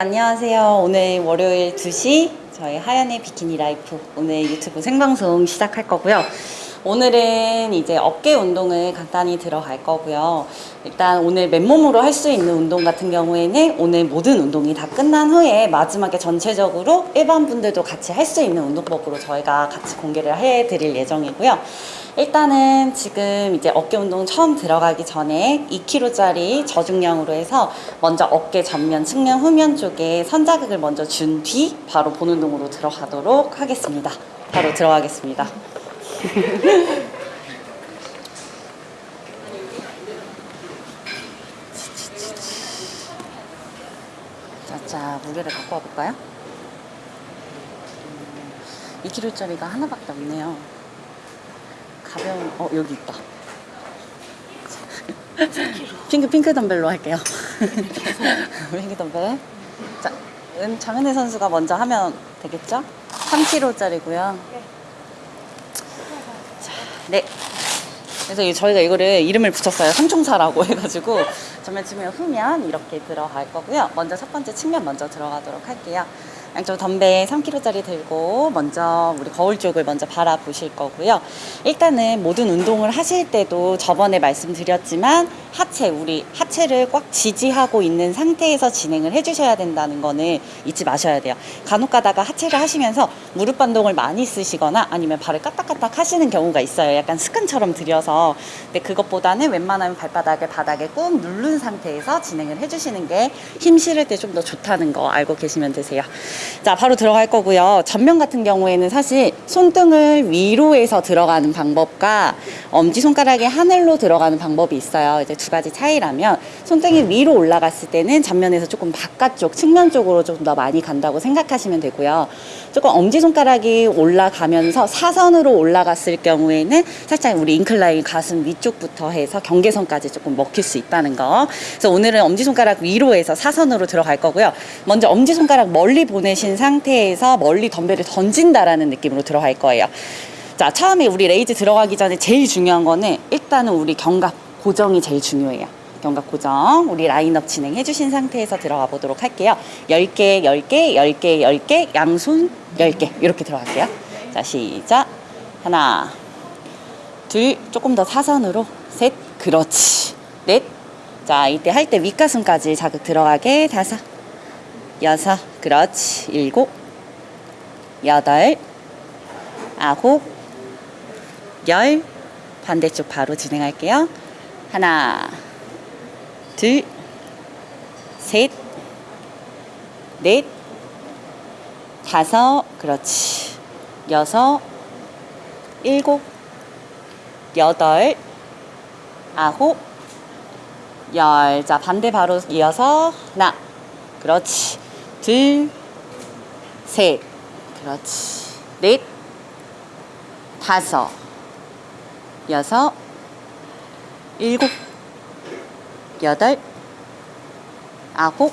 안녕하세요. 오늘 월요일 2시 저희 하연의 비키니 라이프 오늘 유튜브 생방송 시작할 거고요. 오늘은 이제 어깨 운동을 간단히 들어갈 거고요. 일단 오늘 맨몸으로 할 수 있는 운동 같은 경우에는 오늘 모든 운동이 다 끝난 후에 마지막에 전체적으로 일반 분들도 같이 할 수 있는 운동법으로 저희가 같이 공개를 해 드릴 예정이고요. 일단은 지금 이제 어깨 운동 처음 들어가기 전에 2kg짜리 저중량으로 해서 먼저 어깨 전면, 측면, 후면 쪽에 선자극을 먼저 준 뒤 바로 본 운동으로 들어가도록 하겠습니다. 바로 들어가겠습니다. 자자 무게를 갖고 와볼까요? 2kg짜리가 하나밖에 없네요. 가벼운 어 여기 있다. 핑크 핑크 덤벨로 할게요. 핑크 덤벨. 자, 은 장은혜 선수가 먼저 하면 되겠죠? 3kg짜리고요. 자, 네. 그래서 이- 저희가 이거를 이름을 붙였어요. 삼총사라고 해가지고 전면 측면 후면 이렇게 들어갈 거고요. 먼저 첫 번째 측면 먼저 들어가도록 할게요. 양쪽 덤벨 3kg짜리 들고 먼저 우리 거울 쪽을 먼저 바라보실 거고요. 일단은 모든 운동을 하실 때도 저번에 말씀드렸지만 하체 우리 하체를 꽉 지지하고 있는 상태에서 진행을 해주셔야 된다는 거는 잊지 마셔야 돼요. 간혹 가다가 하체를 하시면서 무릎 반동을 많이 쓰시거나 아니면 발을 까딱까딱 하시는 경우가 있어요. 약간 습관처럼 들여서 근데 그것보다는 웬만하면 발바닥을 바닥에 꾹 누른 상태에서 진행을 해주시는 게 힘 실을 때 좀 더 좋다는 거 알고 계시면 되세요. 자, 바로 들어갈 거고요. 전면 같은 경우에는 사실 손등을 위로 해서 들어가는 방법과 엄지손가락이 하늘로 들어가는 방법이 있어요. 이제 두 가지 차이라면 손등이 위로 올라갔을 때는 전면에서 조금 바깥쪽, 측면 쪽으로 좀 더 많이 간다고 생각하시면 되고요. 조금 엄지손가락이 올라가면서 사선으로 올라갔을 경우에는 살짝 우리 인클라인 가슴 위쪽부터 해서 경계선까지 조금 먹힐 수 있다는 거. 그래서 오늘은 엄지손가락 위로 해서 사선으로 들어갈 거고요. 먼저 엄지손가락 멀리 보내신 상태에서 멀리 덤벨을 던진다라는 느낌으로 들어갈 거예요. 자, 처음에 우리 raise 들어가기 전에 제일 중요한 거는 일단은 우리 견갑 고정이 제일 중요해요. 견갑 고정. 우리 라인업 진행해 주신 상태에서 들어가 보도록 할게요. 10개, 10개, 10개, 10개, 양손 10개. 이렇게 들어갈게요. 자, 시작. 하나, 둘, 조금 더 사선으로. 셋, 그렇지. 넷. 자, 이때 할 때 윗가슴까지 자극 들어가게. 다섯, 여섯, 그렇지. 일곱, 여덟, 아홉, 열. 반대쪽 바로 진행할게요. 하나, 둘, 셋, 넷, 다섯, 그렇지. 여섯, 일곱, 여덟, 아홉, 열. 자, 반대 바로 이어서 하나, 그렇지. 둘, 셋, 그렇지. 넷, 다섯, 여섯, 일곱, 여덟, 아홉,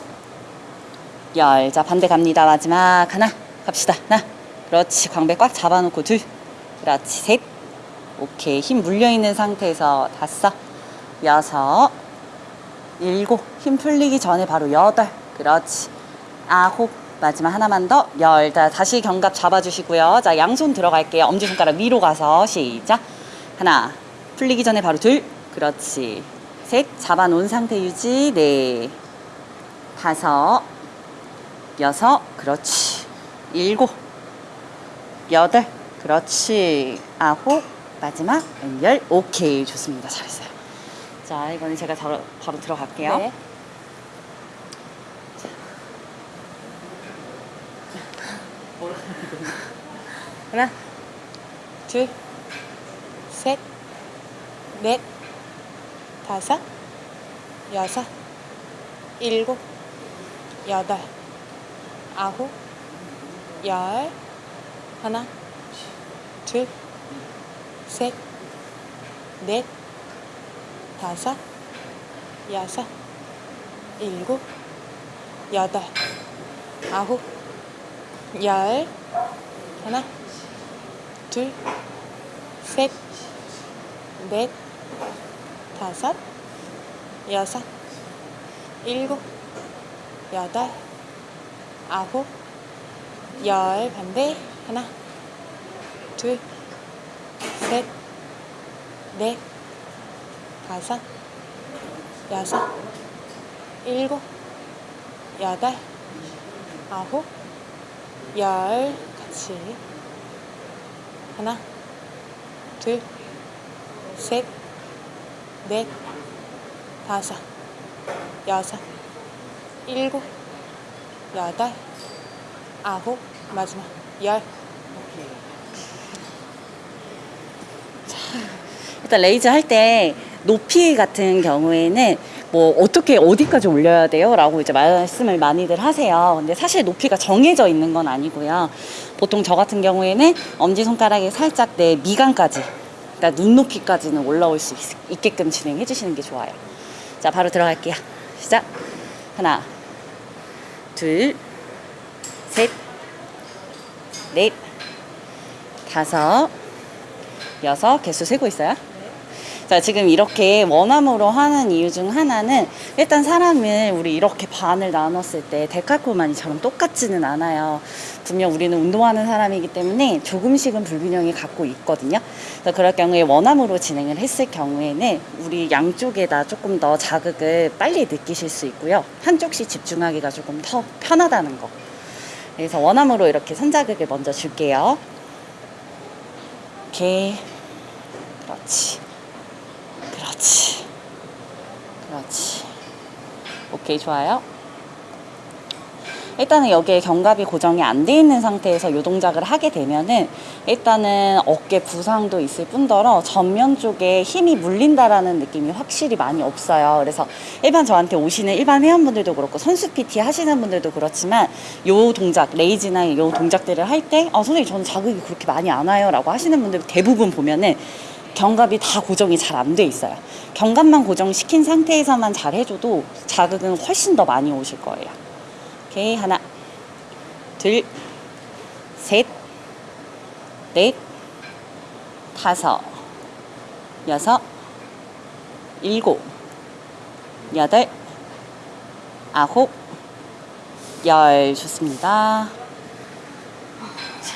열. 자, 반대 갑니다. 마지막 하나. 갑시다. 하나. 그렇지. 광배 꽉 잡아놓고 둘. 그렇지. 셋. 오케이. 힘 물려있는 상태에서 다섯, 여섯, 일곱. 힘 풀리기 전에 바로 여덟. 그렇지. 아홉. 마지막 하나만 더. 열. 자, 다시 견갑 잡아주시고요. 자, 양손 들어갈게요. 엄지손가락 위로 가서 시작. 하나. 풀리기 전에 바로 둘. 그렇지. 셋. 잡아놓은 상태 유지. 네. 다섯. 여섯. 그렇지. 일곱. 여덟. 그렇지. 아홉. 마지막 열. 오케이. 좋습니다. 잘했어요. 자, 이거는 제가 바로, 바로 들어갈게요. 네. 하나, 둘, 셋, 넷, 다섯, 여섯, 일곱, 여덟, 아홉, 열. 하나, 둘, 셋, 넷, 다섯, 여섯, 일곱, 여덟, 아홉, 열. 하나, 둘, 셋, 넷, 다섯, 여섯, 일곱, 여덟, 아홉, 열 반대 하나, 둘, 셋, 넷, 다섯, 여섯, 일곱, 여덟, 아홉, 열 같이 하나, 둘, 셋, 넷, 다섯, 여섯, 일곱, 여덟, 아홉, 마지막 열. 일단 raise 할 때 높이 같은 경우에는 뭐 어떻게 어디까지 올려야 돼요? 라고 이제 말씀을 많이들 하세요. 근데 사실 높이가 정해져 있는 건 아니고요. 보통 저 같은 경우에는 엄지손가락이 살짝 내 미간까지, 그러니까 눈높이까지는 올라올 수 있, 있게끔 진행해 주시는 게 좋아요. 자, 바로 들어갈게요. 시작. 하나, 둘, 셋, 넷, 다섯, 여섯 개수 세고 있어요. 자, 지금 이렇게 원암으로 하는 이유 중 하나는 일단 사람을 우리 이렇게 반을 나눴을 때 데칼코마니처럼 똑같지는 않아요. 분명 우리는 운동하는 사람이기 때문에 조금씩은 불균형이 갖고 있거든요. 그래서 그럴 경우에 원암으로 진행을 했을 경우에는 우리 양쪽에다 조금 더 자극을 빨리 느끼실 수 있고요. 한쪽씩 집중하기가 조금 더 편하다는 거. 그래서 원암으로 이렇게 선자극을 먼저 줄게요. 오케이. 그렇지. 그렇지. 그렇지. 오케이, 좋아요. 일단은 여기에 견갑이 고정이 안 돼 있는 상태에서 요 동작을 하게 되면은 일단은 어깨 부상도 있을 뿐더러 전면 쪽에 힘이 물린다라는 느낌이 확실히 많이 없어요. 그래서 일반 저한테 오시는 일반 회원분들도 그렇고 선수 PT 하시는 분들도 그렇지만 요 동작, 레이즈나 요 동작들을 할 때 아, 선생님 저는 자극이 그렇게 많이 안 와요 라고 하시는 분들 대부분 보면은 견갑이 다 고정이 잘 안 돼 있어요. 견갑만 고정시킨 상태에서만 잘 해줘도 자극은 훨씬 더 많이 오실 거예요. 오케이 하나 둘셋넷 다섯 여섯 일곱 여덟 아홉 열 좋습니다.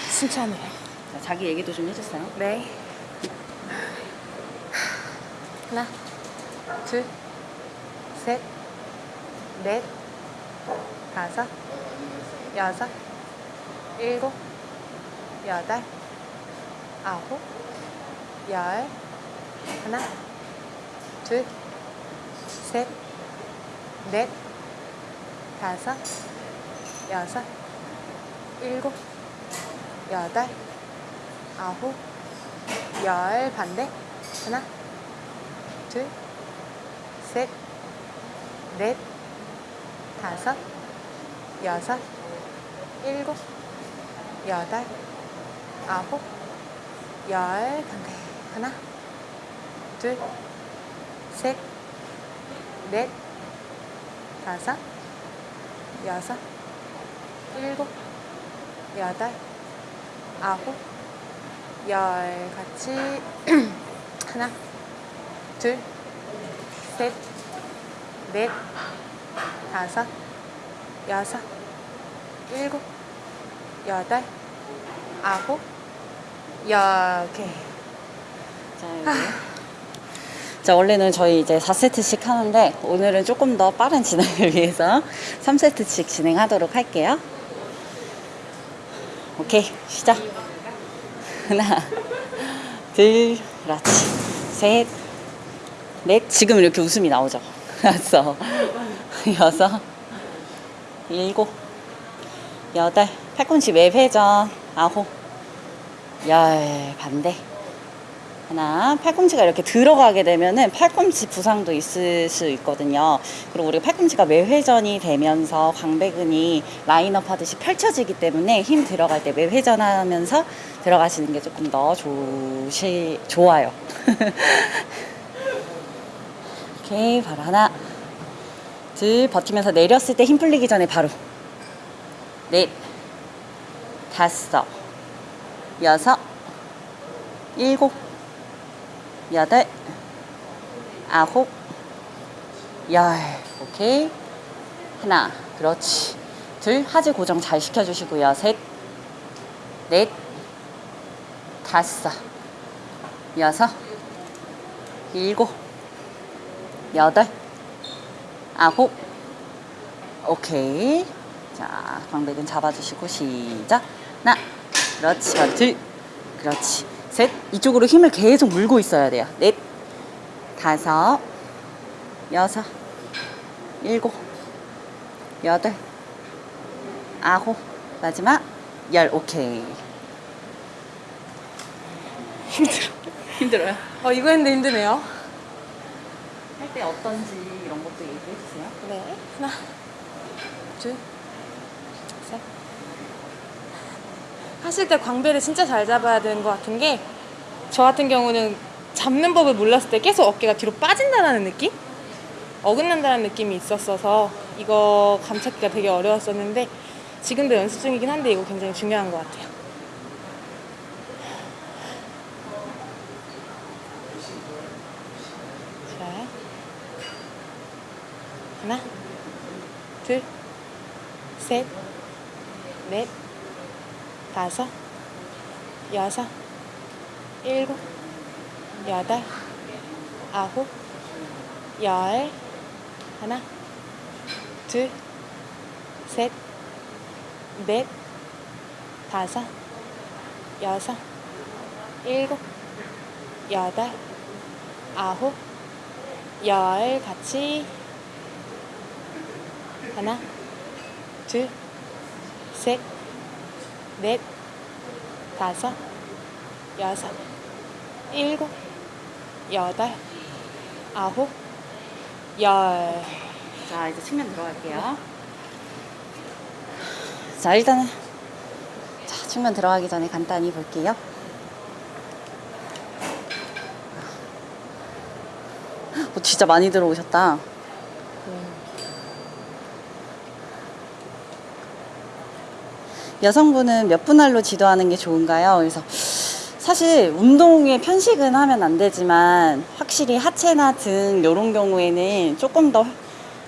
승차네. 자, 자기 얘기도 좀 해주세요. 네. 하나, 둘, 셋, 넷, 다섯, 여섯, 일곱, 여덟, 아홉, 열. 하나, 둘, 셋, 넷, 다섯, 여섯, 일곱, 여덟, 아홉, 열 반대 하나, 둘, 셋, 넷, 다섯, 여섯, 일곱, 여덟, 아홉, 열 반대 하나, 둘, 셋, 넷, 다섯, 여섯, 일곱, 여덟, 아홉, 열. 같이 하나, 둘, 셋, 넷, 다섯, 여섯, 일곱, 여덟, 아홉, 열. 오케이. 자, 여기. 자, 원래는 저희 이제 4세트씩 하는데 오늘은 조금 더 빠른 진행을 위해서 3세트씩 진행하도록 할게요. 오케이, 시작. 하나, 둘, 그렇지. 셋, 넷. 지금 이렇게 웃음이 나오죠? 다섯, 여섯, 일곱, 여덟, 팔꿈치 외회전, 아홉, 열, 반대. 하나, 팔꿈치가 이렇게 들어가게 되면은 팔꿈치 부상도 있을 수 있거든요. 그리고 우리 팔꿈치가 매회전이 되면서 광배근이 라인업 하듯이 펼쳐지기 때문에 힘 들어갈 때 매회전 하면서 들어가시는 게 조금 더 좋으시, 좋아요. 오케이, 바로 하나, 둘, 버티면서 내렸을 때 힘 풀리기 전에 바로. 넷, 다섯, 여섯, 일곱, 여덟, 아홉, 열. 오케이. 하나, 그렇지. 둘, 하지 고정 잘 시켜주시고요. 셋, 넷, 다섯, 여섯, 일곱, 여덟, 아홉, 오케이. 자, 광배근 잡아주시고 시작. 하나, 그렇지, 둘, 그렇지, 셋. 이쪽으로 힘을 계속 물고 있어야 돼요. 넷, 다섯, 여섯, 일곱, 여덟, 아홉, 마지막 열. 오케이. 힘들어. 힘들어요. 어 이거 했는데 힘드네요. 할 때 어떤지 이런 것도 얘기해 주세요. 네. 하나, 둘, 셋. 하실 때 광배를 진짜 잘 잡아야 되는 것 같은 게, 저 같은 경우는 잡는 법을 몰랐을 때 계속 어깨가 뒤로 빠진다는 느낌? 어긋난다는 느낌이 있었어서 이거 감찾기가 되게 어려웠었는데 지금도 연습 중이긴 한데 이거 굉장히 중요한 것 같아요. 자, 하나, 둘, 셋, 넷, 다섯, 여섯, 일곱, 여덟, 아홉, 열, 하나, 둘, 셋, 넷, 다섯, 여섯, 일곱, 여덟, 아홉, 열. 같이 하나, 둘, 셋, 넷, 다섯, 여섯, 일곱, 여덟, 아홉, 열. 자, 이제 측면 들어갈게요. 자, 일단은 자, 측면 들어가기 전에 간단히 볼게요. 어, 진짜 많이 들어오셨다. 여성분은 몇 분할로 지도하는 게 좋은가요? 그래서 사실 운동에 편식은 하면 안 되지만 확실히 하체나 등 이런 경우에는 조금 더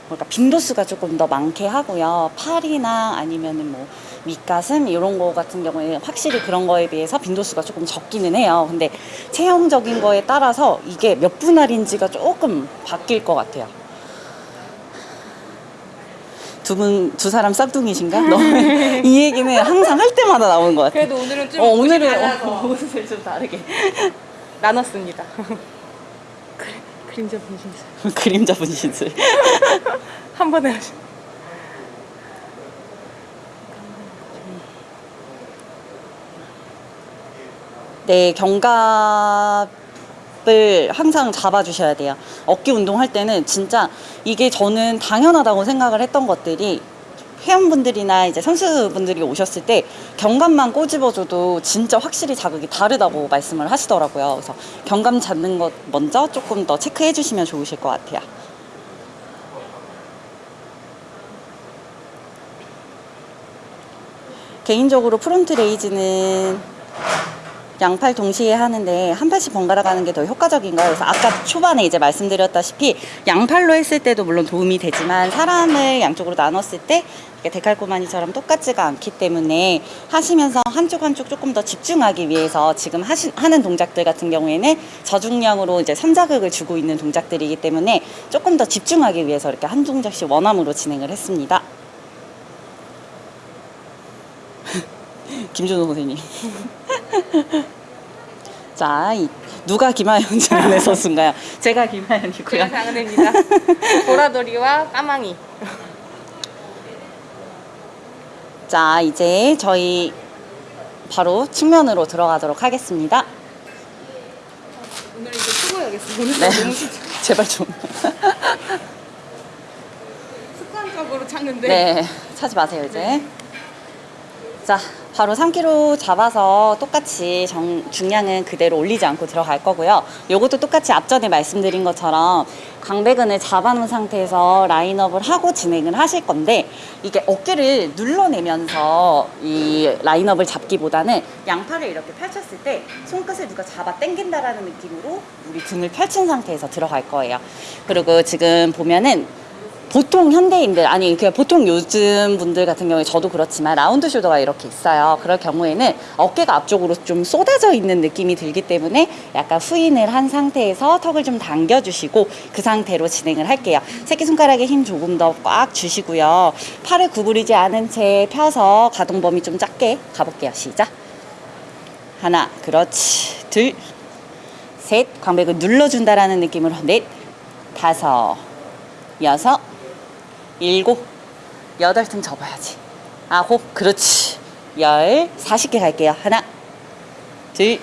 뭐랄까 빈도수가 조금 더 많게 하고요. 팔이나 아니면은 뭐 밑가슴 이런 거 같은 경우에는 확실히 그런 거에 비해서 빈도수가 조금 적기는 해요. 근데 체형적인 거에 따라서 이게 몇 분할인지가 조금 바뀔 것 같아요. 두 분, 두 사람 쌍둥이신가? 너무 이 얘기는 항상 할 때마다 나오는 것 같아요. 그래도 오늘은 좀 어, 오늘은 어, 옷을 좀 다르게. 나눴습니다. 그래, 그림자 분신술 그림자 분신술. 한 번에 하시. 네, 견갑 을 항상 잡아주셔야 돼요. 어깨 운동할 때는 진짜 이게 저는 당연하다고 생각을 했던 것들이 회원분들이나 이제 선수분들이 오셨을 때 견갑만 꼬집어줘도 진짜 확실히 자극이 다르다고 말씀을 하시더라고요. 그래서 견갑 잡는 것 먼저 조금 더 체크해 주시면 좋으실 것 같아요. 개인적으로 front raise는 양팔 동시에 하는데 한 팔씩 번갈아 가는 게 더 효과적인가요? 그래서 아까 초반에 이제 말씀드렸다시피 양팔로 했을 때도 물론 도움이 되지만 사람을 양쪽으로 나눴을 때 이렇게 데칼코마니처럼 똑같지가 않기 때문에 하시면서 한쪽 한쪽 조금 더 집중하기 위해서 지금 하시, 하는 동작들 같은 경우에는 저중량으로 이제 선자극을 주고 있는 동작들이기 때문에 조금 더 집중하기 위해서 이렇게 한 동작씩 원암으로 진행을 했습니다. 김준호 선생님. 자, 이, 누가 김하연 장은혜 선수인가요? 제가 김하연이고요. 제가 장은혜입니다. 보라돌이와 까망이. 자, 이제 저희 바로 측면으로 들어가도록 하겠습니다. 오늘 이제 수고해야겠어. 오늘 네. 너무 제발 좀. 습관적으로 찾는데. 네, 차지 마세요, 이제. 자, 바로 3kg 잡아서 똑같이 정, 중량은 그대로 올리지 않고 들어갈 거고요. 요것도 똑같이 앞전에 말씀드린 것처럼 광배근을 잡아놓은 상태에서 라인업을 하고 진행을 하실 건데 이게 어깨를 눌러내면서 이 라인업을 잡기보다는 양팔을 이렇게 펼쳤을 때 손끝을 누가 잡아 당긴다라는 느낌으로 우리 등을 펼친 상태에서 들어갈 거예요. 그리고 지금 보면은 보통 현대인들 아니 그 보통 요즘 분들 같은 경우에 저도 그렇지만 라운드 숄더가 이렇게 있어요. 그럴 경우에는 어깨가 앞쪽으로 좀 쏟아져 있는 느낌이 들기 때문에 약간 후인을 한 상태에서 턱을 좀 당겨주시고 그 상태로 진행을 할게요. 새끼 손가락에 힘 조금 더 꽉 주시고요. 팔을 구부리지 않은 채 펴서 가동 범위 좀 작게 가볼게요. 시작. 하나, 그렇지. 둘, 셋, 광배근 눌러준다라는 느낌으로 넷, 다섯, 여섯, 일곱, 여덟 등 접어야지. 아홉, 그렇지. 열, 40개 갈게요. 하나, 둘,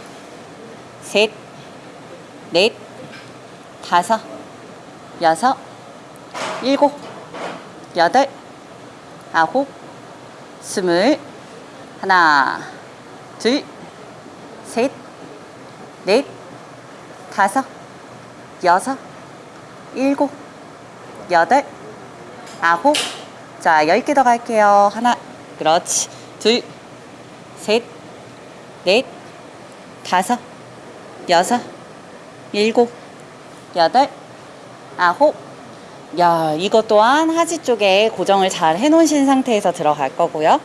셋, 넷, 다섯, 여섯, 일곱, 여덟, 아홉, 스물, 하나, 둘, 셋, 넷, 다섯, 여섯, 일곱, 여덟, 아홉. 자, 열개더 갈게요. 하나, 그렇지. 둘, 셋, 넷, 다섯, 여섯, 일곱, 여덟, 아홉. 야, 이것 또한 하지 쪽에 고정을 잘 해놓으신 상태에서 들어갈 거고요.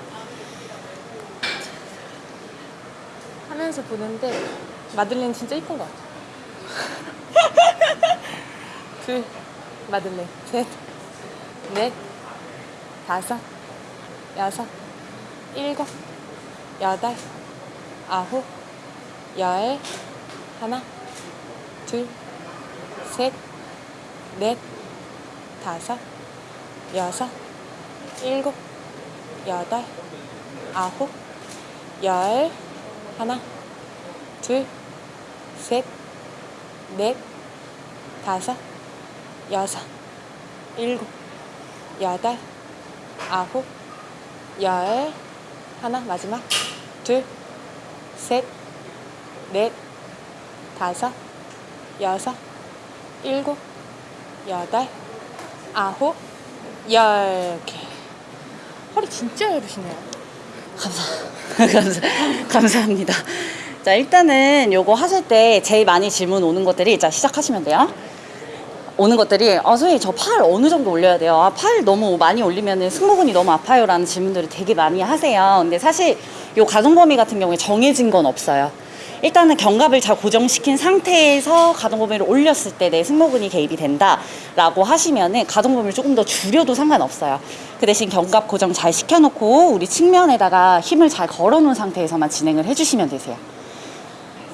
하면서 보는데 마들렌 진짜 이쁜 것 같아. 둘, 마들렌. 셋, 넷, 다섯, 여섯, 일곱, 여덟, 아홉, 열, 하나, 둘, 셋, 넷, 다섯, 여섯, 일곱, 여덟, 아홉, 열, 하나, 둘, 셋, 넷, 다섯, 여섯, 일곱, 여덟, 아홉, 열, 하나, 마지막, 둘, 셋, 넷, 다섯, 여섯, 일곱, 여덟, 아홉, 열. 이렇게. 허리 진짜 얇으시네요. 감사, 감사, 감사합니다. 자, 일단은 요거 하실 때 제일 많이 질문 오는 것들이, 자, 시작하시면 돼요. 오는 것들이, 아, 선생님, 저 팔 어느 정도 올려야 돼요? 아, 팔 너무 많이 올리면은 승모근이 너무 아파요. 라는 질문들을 되게 많이 하세요. 근데 사실 요 가동 범위 같은 경우에 정해진 건 없어요. 일단은 견갑을 잘 고정시킨 상태에서 가동 범위를 올렸을 때 내 승모근이 개입이 된다 라고 하시면은 가동 범위를 조금 더 줄여도 상관없어요. 그 대신 견갑 고정 잘 시켜놓고 우리 측면에다가 힘을 잘 걸어놓은 상태에서만 진행을 해주시면 되세요.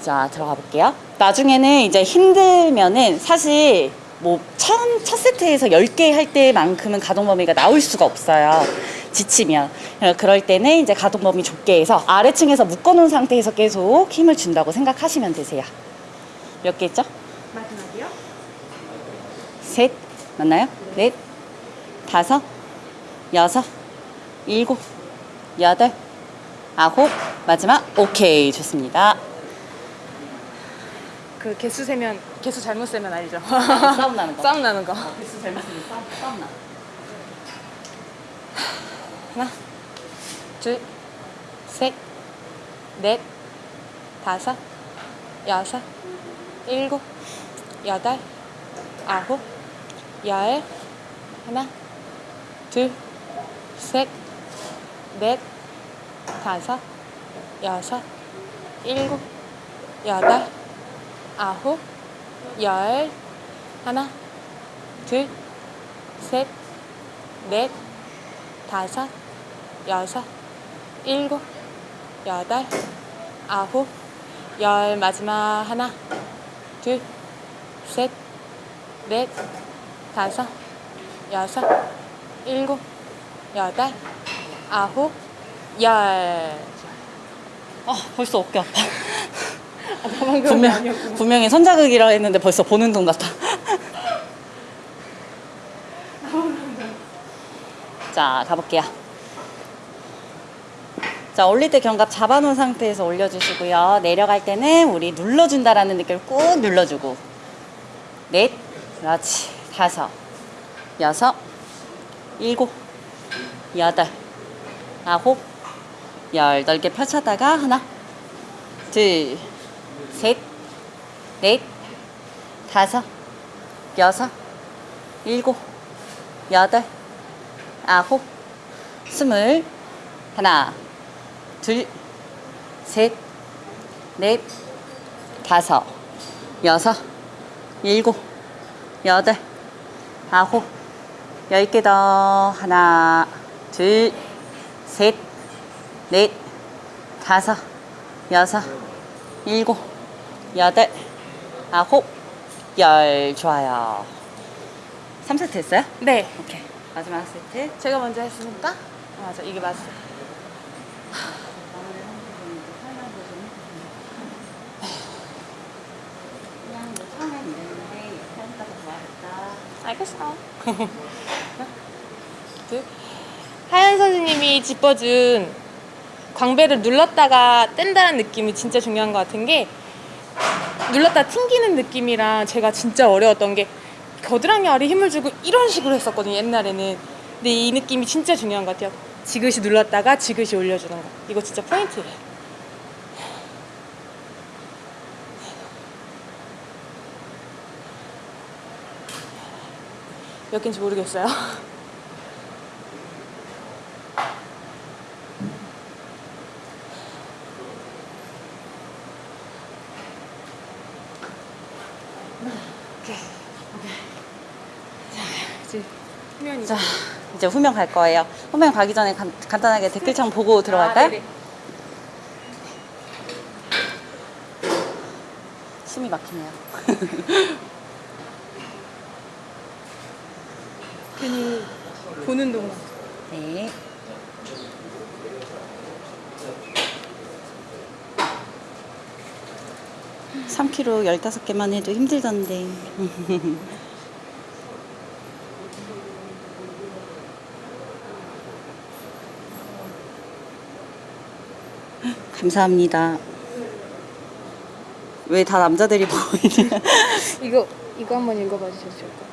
자 들어가 볼게요. 나중에는 이제 힘들면은 사실 뭐 처음 첫 세트에서 10개 할 때만큼은 가동 범위가 나올 수가 없어요. 지치면 어, 그럴 때는 이제 가동 범위 좁게 해서 아래층에서 묶어 놓은 상태에서 계속 힘을 준다고 생각하시면 되세요. 몇 개 있죠? 마지막이요? 셋 맞나요? 넷 다섯 여섯 일곱 여덟 아홉 마지막 오케이 좋습니다. 그 개수 세면 개수 잘못 세면 알죠? 싸움 나는 거. 싸움 나는 거. 개수 잘 맞으면 싸움, 싸움 나. 하나, 둘, 셋, 넷, 다섯, 여섯, 일곱, 여덟, 아홉, 열, 하나, 둘, 셋, 넷, 다섯, 여섯, 일곱, 여덟, 아홉, 열, 하나, 둘, 셋, 넷, 다섯, 여섯, 일곱, 여덟, 아홉, 열 마지막 하나, 둘, 셋, 넷, 다섯, 여섯, 일곱, 여덟, 아홉, 열. 아 벌써 어깨 아파. 방금 분명 분명히 선자극이라 했는데 벌써 보는 둥 같아. 자 가볼게요. 자 올릴 때 견갑 잡아놓은 상태에서 올려주시고요. 내려갈 때는 우리 눌러준다라는 느낌을 꾹 눌러주고 넷, 그렇지 다섯, 여섯, 일곱, 여덟, 아홉, 열 넓게 펼쳐다가 하나, 둘, 셋, 넷, 다섯, 여섯, 일곱, 여덟, 아홉, 스물, 하나, 둘, 셋, 넷, 다섯, 여섯, 일곱, 여덟, 아홉, 열 개 더. 하나, 둘, 셋, 넷, 다섯, 여섯, 일곱, 여덟, 아홉, 열. 좋아요. 3세트 했어요? 네. 오케이. 마지막 세트. 제가 먼저 했으니까. 아, 맞아. 이게 맞어. 알겠어. 둘. 하연 선생님이 짚어준 광배를 눌렀다가 뗀다는 느낌이 진짜 중요한 것 같은 게 눌렀다 튕기는 느낌이랑 제가 진짜 어려웠던 게 겨드랑이 아래 힘을 주고 이런 식으로 했었거든요 옛날에는. 근데 이 느낌이 진짜 중요한 것 같아요. 지그시 눌렀다가 지그시 올려주는 거. 이거 진짜 포인트예요. 몇 개인지 모르겠어요 이제 후면이 자, 이제 후면 갈 거예요. 후면 가기 전에 간, 간단하게 댓글창 보고 들어갈까요? 아, 네네. 숨이 막히네요. 괜히 보는 동안 네. 삼키로 15개만 해도 힘들던데. 감사합니다. 왜 다 남자들이 보이냐? 이거 이거 한번 읽어봐 좋을 것 같아요.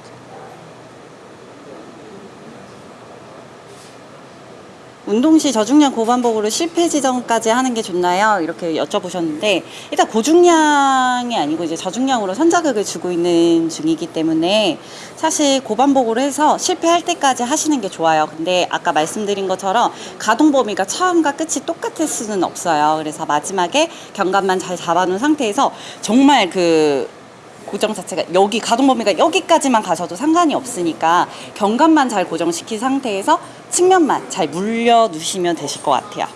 운동 시 저중량 고반복으로 실패 지점까지 하는 게 좋나요? 이렇게 여쭤보셨는데 일단 고중량이 아니고 이제 저중량으로 선자극을 주고 있는 중이기 때문에 사실 고반복으로 해서 실패할 때까지 하시는 게 좋아요. 근데 아까 말씀드린 것처럼 가동 범위가 처음과 끝이 똑같을 수는 없어요. 그래서 마지막에 견갑만 잘 잡아놓은 상태에서 정말 그 고정 자체가 여기 가동 범위가 여기까지만 가셔도 상관이 없으니까 견갑만 잘 고정시킨 상태에서 측면만 잘 물려 누시면 되실 것 같아요.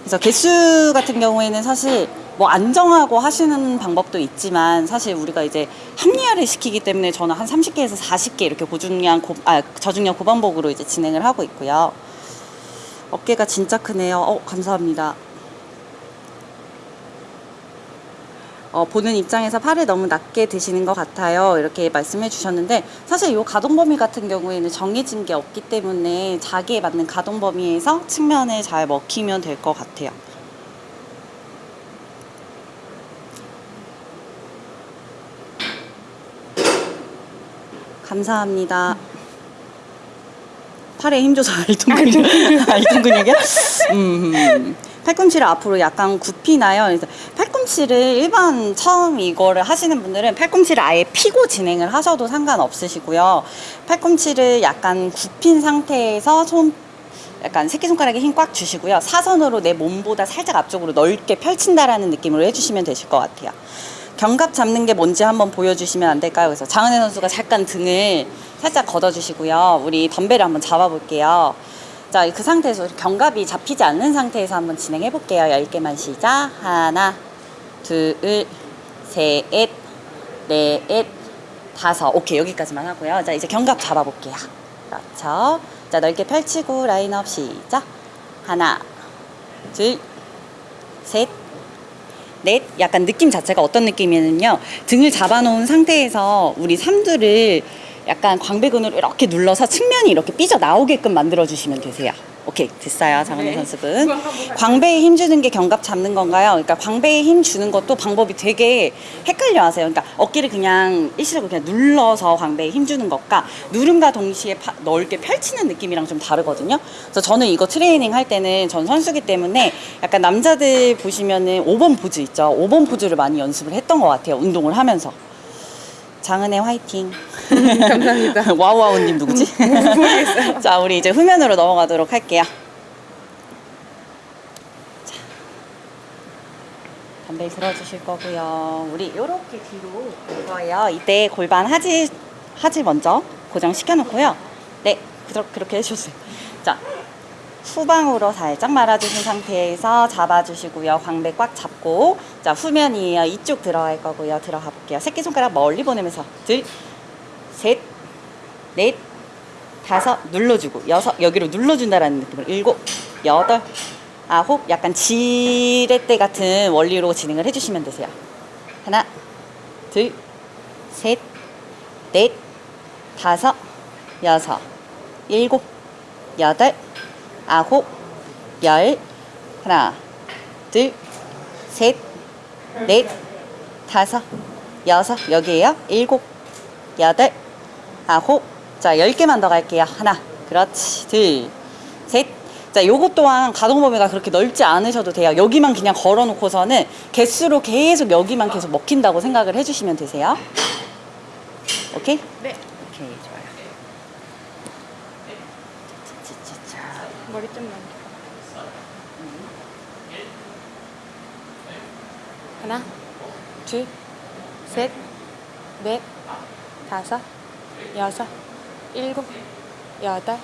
그래서 개수 같은 경우에는 사실 뭐 안정하고 하시는 방법도 있지만 사실 우리가 이제 합리화를 시키기 때문에 저는 한 30개에서 40개 이렇게 고중량 고, 아, 저중량 고반복으로 이제 진행을 하고 있고요. 어깨가 진짜 크네요. 어, 감사합니다. 어, 보는 입장에서 팔을 너무 낮게 드시는 것 같아요. 이렇게 말씀해 주셨는데 사실 이 가동 범위 같은 경우에는 정해진 게 없기 때문에 자기에 맞는 가동 범위에서 측면을 잘 먹히면 될 것 같아요. 감사합니다. 팔에 힘 줘서 알통 근육, 알통 근육이야? 음, 음. 팔꿈치를 앞으로 약간 굽히나요? 그래서 팔꿈치를 일반 처음 이거를 하시는 분들은 팔꿈치를 아예 피고 진행을 하셔도 상관없으시고요. 팔꿈치를 약간 굽힌 상태에서 손 약간 새끼손가락에 힘 꽉 주시고요. 사선으로 내 몸보다 살짝 앞쪽으로 넓게 펼친다라는 느낌으로 해주시면 되실 것 같아요. 견갑 잡는 게 뭔지 한번 보여주시면 안 될까요? 그래서 장은혜 선수가 잠깐 등을 살짝 걷어주시고요. 우리 덤벨을 한번 잡아볼게요. 자, 그 상태에서 견갑이 잡히지 않는 상태에서 한번 진행해 볼게요. 10개만 시작. 하나, 둘, 셋, 넷, 다섯. 오케이, 여기까지만 하고요. 자, 이제 견갑 잡아볼게요. 그렇죠. 자, 넓게 펼치고 라인업 시작. 하나, 둘, 셋, 넷. 약간 느낌 자체가 어떤 느낌이냐면요. 등을 잡아놓은 상태에서 우리 삼두를 약간 광배근으로 이렇게 눌러서 측면이 이렇게 삐져 나오게끔 만들어 주시면 되세요. 오케이 됐어요 장은혜 네. 선수분 광배에 힘 주는 게 견갑 잡는 건가요? 그러니까 광배에 힘 주는 것도 방법이 되게 헷갈려 하세요 그러니까 어깨를 그냥 일시적으로 그냥 눌러서 광배에 힘 주는 것과 누름과 동시에 파- 넓게 펼치는 느낌이랑 좀 다르거든요 그래서 저는 이거 트레이닝 할 때는 전 선수기 때문에 약간 남자들 보시면은 5번 포즈 있죠 5번 포즈를 많이 연습을 했던 것 같아요 운동을 하면서 장은혜 화이팅. 감사합니다. 와우와우님 누구지? 자, 우리 이제 후면으로 넘어가도록 할게요. 자, 담배 들어주실 거고요. 우리 이렇게 뒤로 올 거예요. 이때 골반 하지 하지 먼저 고정 시켜놓고요. 네, 그렇- 그렇게 해주세요. 자, 후방으로 살짝 말아주신 상태에서 잡아주시고요. 광배 꽉 잡고 자 후면이에요. 이쪽 들어갈 거고요. 들어가 볼게요. 새끼손가락 멀리 보내면서 둘, 셋, 넷, 다섯 눌러주고 여섯 여기로 눌러준다라는 느낌으로 일곱, 여덟, 아홉 약간 지렛대 같은 원리로 진행을 해주시면 되세요. 하나, 둘, 셋, 넷, 다섯, 여섯, 일곱, 여덟, 아홉, 열, 하나, 둘, 셋, 넷, 다섯, 여섯, 여기에요. 일곱, 여덟, 아홉, 자, 열 개만 더 갈게요. 하나, 그렇지, 둘, 셋. 자, 요것 또한 가동 범위가 그렇게 넓지 않으셔도 돼요. 여기만 그냥 걸어 놓고서는 개수로 계속 여기만 계속 먹힌다고 생각을 해주시면 되세요. 오케이? 네. 오케이, 좋아요. 짜자자자. 머리 좀 넘겨. 하나, 둘, 셋, 넷, 다섯, 여섯, 일곱, 여덟,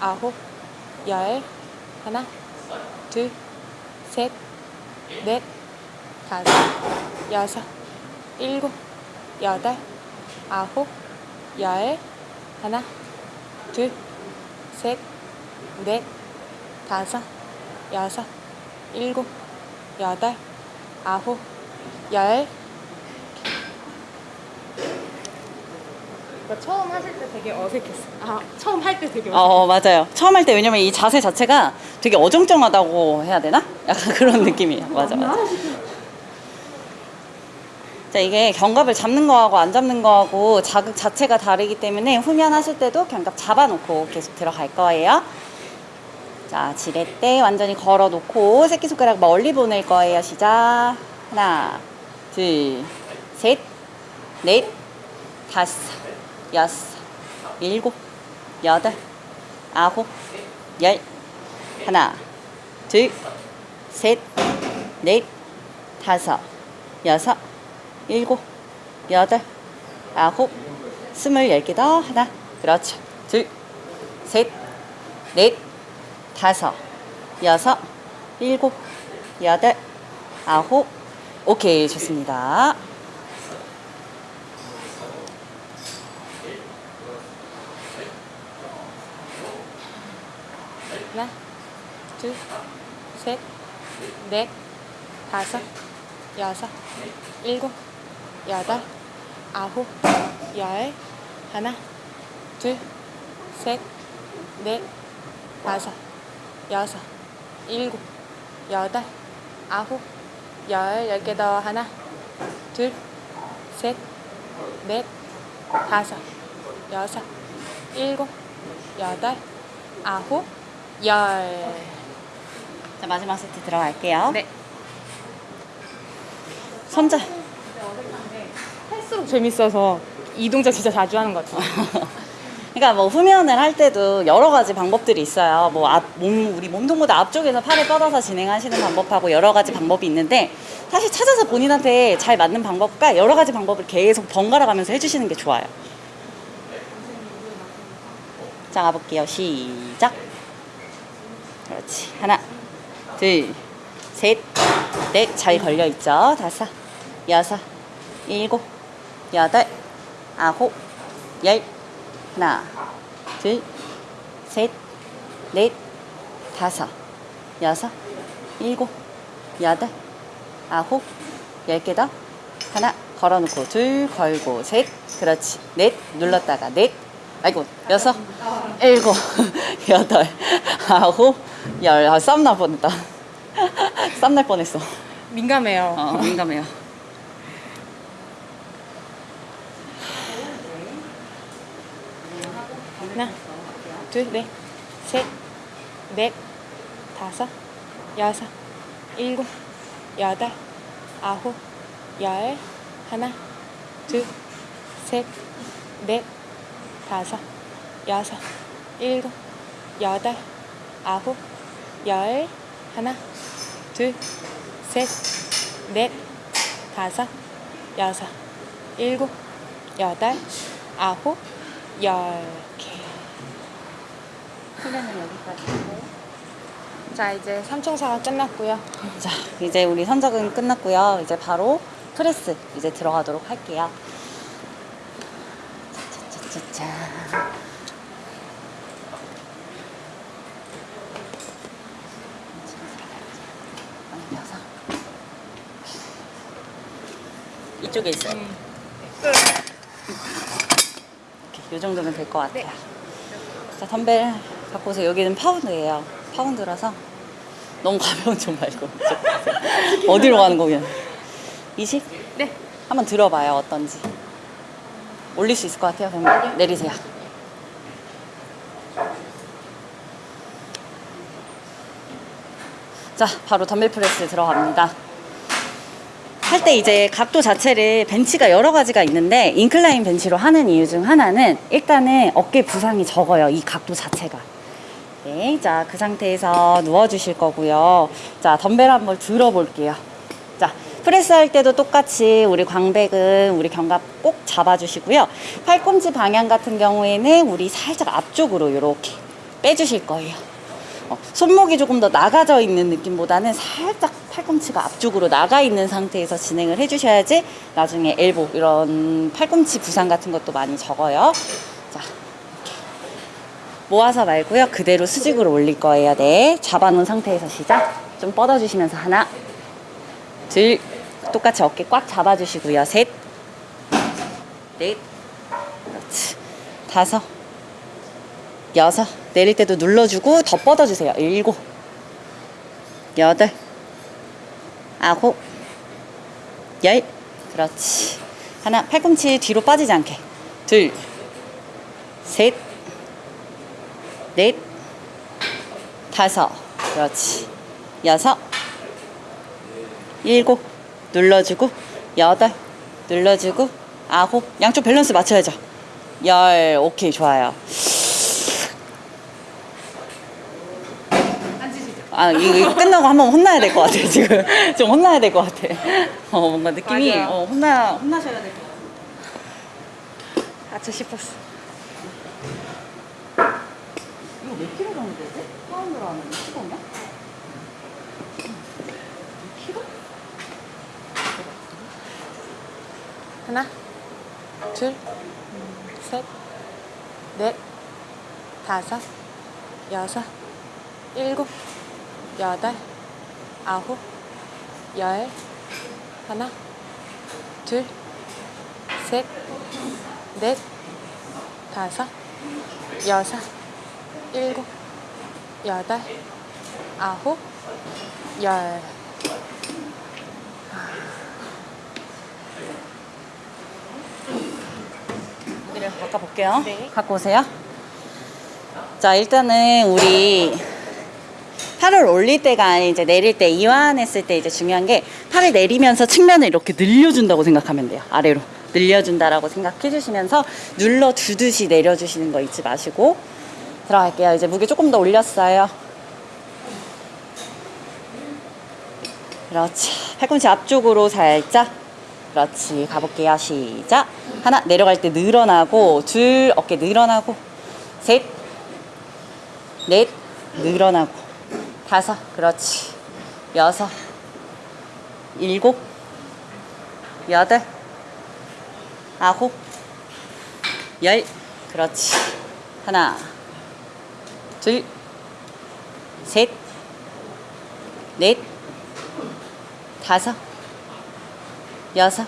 아홉, 열. 하나, 둘, 셋, 넷, 다섯, 여섯, 일곱, 여덟, 아홉, 열. 하나, 둘, 셋, 넷, 다섯, 여섯, 일곱, 여덟, 아홉, 열. 처음 하실 때 되게 어색했어. 아, 처음 할 때 되게 어색했어. 어 맞아요. 처음 할 때 왜냐면 이 자세 자체가 되게 어정쩡하다고 해야 되나? 약간 그런 느낌이에요. 맞아 맞아. 자 이게 견갑을 잡는 거하고 안 잡는 거하고 자극 자체가 다르기 때문에 후면 하실 때도 견갑 잡아놓고 계속 들어갈 거예요. 자 지렛대 완전히 걸어놓고 새끼손가락 멀리 보낼 거예요. 시작. 하나, 둘, 셋, 넷, 다섯, 여섯, 일곱, 여덟, 아홉, 열. 하나, 둘, 셋, 넷, 다섯, 여섯, 일곱, 여덟, 아홉, 스물 열 개 더. 하나, 그렇죠. 둘, 셋, 넷, 다섯, 여섯, 일곱, 여덟, 아홉. 오케이, 좋습니다. 하나, 둘, 셋, 넷, 다섯, 여섯, 일곱, 여덟, 아홉, 열. 하나, 둘, 셋, 넷, 다섯, 여섯, 일곱, 여덟, 아홉, 열. 열 개 더. 하나, 둘, 셋, 넷, 다섯, 여섯, 일곱, 여덟, 아홉, 열. 자, 마지막 세트 들어갈게요. 네. 손자. 할수록 재밌어서 이 동작 진짜 자주 하는 것 같아요. 그러니까 뭐 후면을 할 때도 여러 가지 방법들이 있어요. 뭐 앞, 몸, 우리 몸통보다 앞쪽에서 팔을 뻗어서 진행하시는 방법하고 여러 가지 방법이 있는데 사실 찾아서 본인한테 잘 맞는 방법과 여러 가지 방법을 계속 번갈아 가면서 해주시는 게 좋아요. 자, 가볼게요. 시작. 그렇지. 하나, 둘, 셋, 넷. 잘 걸려있죠? 다섯, 여섯, 일곱, 여덟, 아홉, 열. 하나, 둘, 셋, 넷, 다섯, 여섯, 일곱, 여덟, 아홉, 열 개 더. 하나, 걸어놓고, 둘, 걸고, 셋, 그렇지. 넷, 눌렀다가, 넷, 아이고, 여섯, 일곱, 여덟, 아홉, 열. 아, 쌈날 뻔했다. 쌈날 뻔했어. 민감해요. 어, 민감해요. 하나, 둘, 넷, 셋, 넷, 다섯, 여섯, 일곱, 여덟, 아홉, 열. 하나, 둘, 셋, 넷, 다섯, 여섯, 일곱, 여덟, 아홉, 열, 하나, 둘, 셋, 넷, 다섯, 여섯, 일곱, 여덟, 아홉, 열 개. 훈련은 여기까지. 자, 이제 삼총사가 끝났고요. 자, 이제 우리 선적은 끝났고요. 이제 바로 프레스 이제 들어가도록 할게요. 짜자자자. 올려서. 이쪽에 있어요. 이렇게, 이 정도면 될 것 같아요. 자, 덤벨 갖고 오세요. 여기는 파운드예요. 파운드라서 너무 가벼운 좀 말고. 어디로 가는 거냐? 20? 네. 한번 들어봐요. 어떤지. 올릴 수 있을 것 같아요. 그럼 내리세요. 자, 바로 덤벨 프레스 들어갑니다. 할 때 이제 각도 자체를 벤치가 여러 가지가 있는데 인클라인 벤치로 하는 이유 중 하나는 일단은 어깨 부상이 적어요. 이 각도 자체가. 네, 자, 그 상태에서 누워주실 거고요. 자, 덤벨 한번 들어볼게요. 자, 프레스 할 때도 똑같이 우리 광배근, 우리 견갑 꼭 잡아주시고요. 팔꿈치 방향 같은 경우에는 우리 살짝 앞쪽으로 이렇게 빼주실 거예요. 어, 손목이 조금 더 나가져 있는 느낌보다는 살짝 팔꿈치가 앞쪽으로 나가 있는 상태에서 진행을 해주셔야지 나중에 엘보 이런 팔꿈치 부상 같은 것도 많이 적어요. 자, 모아서 말고요. 그대로 수직으로 올릴 거예요. 네. 잡아놓은 상태에서 시작. 좀 뻗어주시면서 하나, 둘, 똑같이 어깨 꽉 잡아주시고요. 셋, 넷, 그렇지. 다섯, 여섯, 내릴 때도 눌러주고 더 뻗어주세요. 일곱, 여덟, 아홉, 열, 그렇지. 하나, 팔꿈치 뒤로 빠지지 않게. 둘, 셋, 넷, 다섯, 그렇지. 여섯, 일곱, 눌러주고, 여덟, 눌러주고, 아홉, 양쪽 밸런스 맞춰야죠. 열, 오케이, 좋아요. 아, 이거, 이거 끝나고 한번 혼나야 될 것 같아, 지금. 좀 혼나야 될 것 같아. 어, 뭔가 느낌이, 맞아요. 어, 혼나, 혼나셔야 될 것 같아. 아저 싶었어. 몇 킬로 정도 되지? 파운드로 하면 15면? 2킬로? 하나, 둘, 셋, 넷, 다섯, 여섯, 일곱, 여덟, 아홉, 열, 하나, 둘, 셋, 넷, 다섯, 여섯, 일곱, 여덟, 아홉, 열. 무게를 바꿔볼게요. 네. 갖고 오세요. 자, 일단은 우리 팔을 올릴 때가 이제 내릴 때 이완했을 때 이제 중요한 게 팔을 내리면서 측면을 이렇게 늘려준다고 생각하면 돼요. 아래로 늘려준다라고 생각해 주시면서 눌러 주듯이 내려주시는 거 잊지 마시고 들어갈게요. 이제 무게 조금 더 올렸어요. 그렇지. 팔꿈치 앞쪽으로 살짝. 그렇지. 가볼게요. 시작. 하나, 내려갈 때 늘어나고, 둘, 어깨 늘어나고, 셋, 넷, 늘어나고, 다섯, 그렇지. 여섯, 일곱, 여덟, 아홉, 열, 그렇지. 하나, 둘, 셋, 넷, 다섯, 여섯,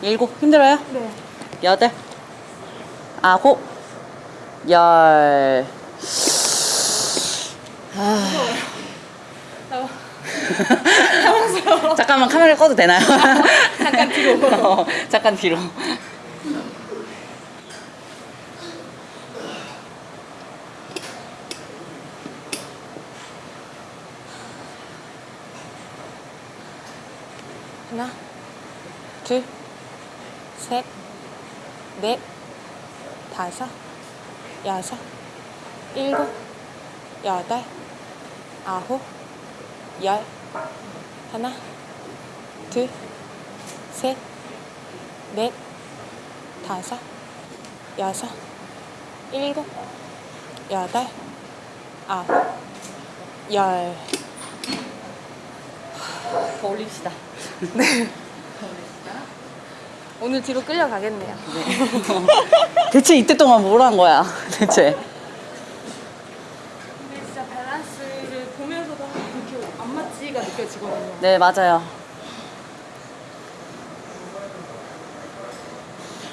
일곱, 힘들어요? 네. 여덟, 아홉, 열. 잠깐만 카메라 꺼도 되나요? 잠깐 뒤로. 어, 잠깐 뒤로. 하나, 둘, 셋, 넷, 다섯, 여섯, 일곱, 여덟, 아홉, 열. 하나, 둘, 셋, 넷, 다섯, 여섯, 일곱, 여덟, 아홉, 열. 더 올립시다. 오늘 뒤로 끌려가겠네요. 대체 이때 동안 뭘 한 거야? 대체. 근데 진짜 밸런스를 보면서도 그렇게 안 맞지가 느껴지거든요. 네, 맞아요.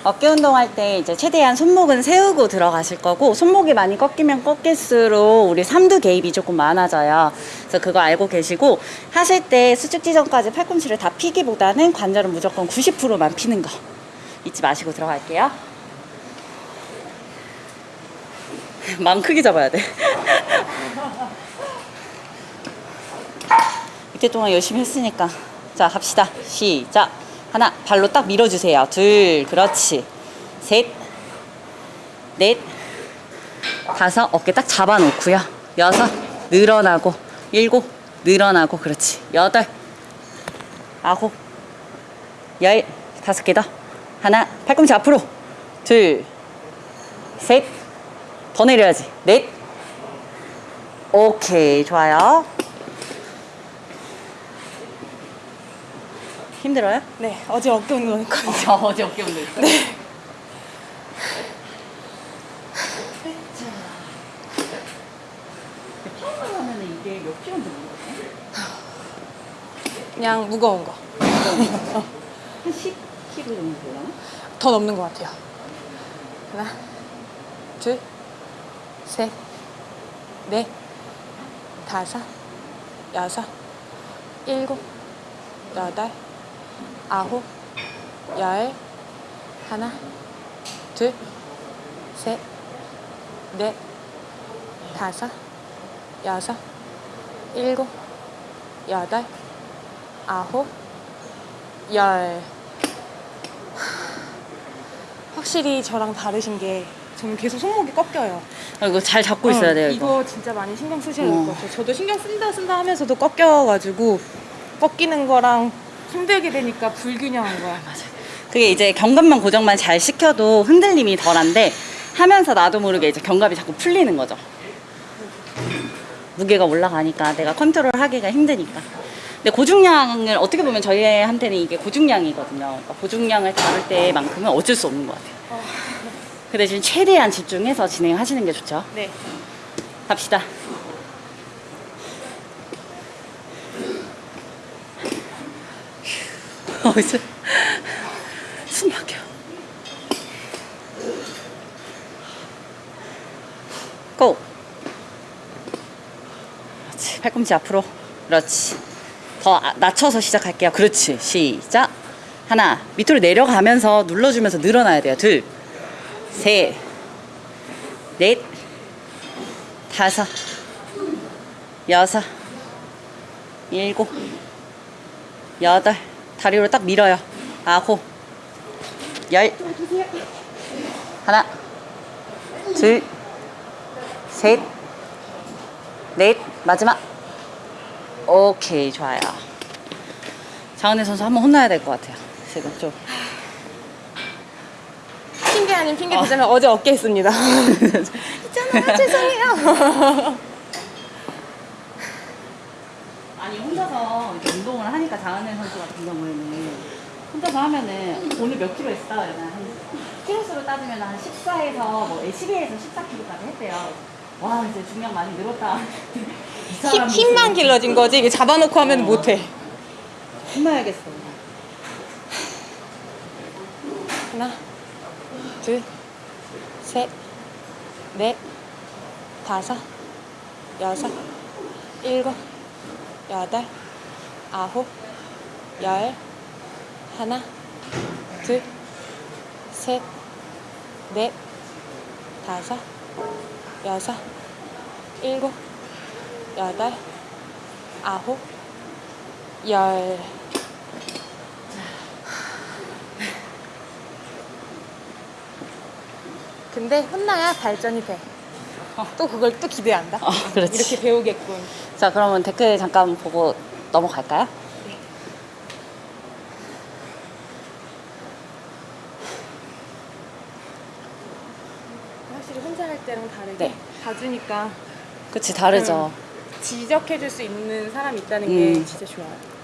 어깨 운동할 때 이제 최대한 손목은 세우고 들어가실 거고 손목이 많이 꺾이면 꺾일수록 우리 삼두 개입이 조금 많아져요. 그래서 그거 알고 계시고 하실 때 수축 지점까지 팔꿈치를 다 피기보다는 관절은 무조건 90%만 피는 거 잊지 마시고 들어갈게요. 마음 크게 잡아야 돼. 이때 동안 열심히 했으니까. 자, 갑시다. 시작. 하나, 발로 딱 밀어주세요. 둘, 그렇지. 셋, 넷, 다섯, 어깨 딱 잡아놓고요. 여섯, 늘어나고. 일곱, 늘어나고. 그렇지. 여덟, 아홉, 열, 다섯 개 더. 하나, 팔꿈치 앞으로. 둘, 셋, 더 내려야지. 넷, 오케이, 좋아요. 힘들어요? 네, 어제 어깨 운동했거든요. 저 어제 어깨 운동 했어요. 네. 평소 하면 이게 몇 킬로인지 모르겠네. 그냥 무거운 거. 한 10킬로 정도 되려나? 더 넘는 것 같아요. 하나, 둘, 셋, 넷, 다섯, 여섯, 일곱, 여덟, 아홉, 열, 하나, 둘, 셋, 넷, 다섯, 여섯, 일곱, 여덟, 아홉, 열. 확실히 저랑 다르신 게 저는 계속 손목이 꺾여요. 아, 이거 잘 잡고 있어야 어, 돼요, 이거. 이거 진짜 많이 신경 쓰셔야 될 어. 것 같아요. 저도 신경 쓴다 쓴다 하면서도 꺾여가지고 꺾이는 거랑 힘들게 되니까 불균형한 거야. 그게 이제 견갑만 고정만 잘 시켜도 흔들림이 덜한데 하면서 나도 모르게 이제 견갑이 자꾸 풀리는 거죠. 무게가 올라가니까 내가 컨트롤 하기가 힘드니까. 근데 고중량을 어떻게 보면 저희한테는 이게 고중량이거든요. 그러니까 고중량을 다룰 때만큼은 어쩔 수 없는 것 같아요. 그 대신 최대한 집중해서 진행하시는 게 좋죠. 네. 갑시다. 어디서 숨 막혀. 고. 그렇지. 팔꿈치 앞으로. 그렇지. 더 아- 낮춰서 시작할게요. 그렇지. 시작. 하나. 밑으로 내려가면서 눌러주면서 늘어나야 돼요. 둘. 셋. 넷. 다섯, 여섯, 일곱, 여덟, 다리로 딱 밀어요. 아홉, 열, 하나, 둘, 셋, 넷, 마지막. 오케이, 좋아요. 장은혜 선수 한번 혼나야 될 것 같아요. 지금 좀. 핑계 아닌 핑계 대자면 어제 어깨 했습니다. 있잖아, 죄송해요. 아니 혼자서 이렇게 운동을 하니까 장은혜 선수 같은 경우에는 혼자서 하면은 오늘 몇 킬로 했어? 이러면 한 킬로수로 따지면 한 14에서 뭐 12에서 14킬로까지 했대요. 와 이제 중량 많이 늘었다. 힘, 힘만 길러진 거지 이게 잡아놓고 하면 어. 못해. 혼나야겠어. 하나, 둘, 셋, 넷, 다섯, 여섯, 일곱, 여덟, 아홉, 열, 하나, 둘, 셋, 넷, 다섯, 여섯, 일곱, 여덟, 아홉, 열. 근데 혼나야 발전이 돼. 또 그걸 또 기대한다. 어, 그렇지. 이렇게 배우겠군. 자, 그러면 댓글 잠깐 보고 넘어갈까요? 확실히 혼자 할 때랑 다르게 네. 봐주니까 그치, 다르죠. 지적해줄 수 있는 사람이 있다는 음. 게 진짜 좋아요.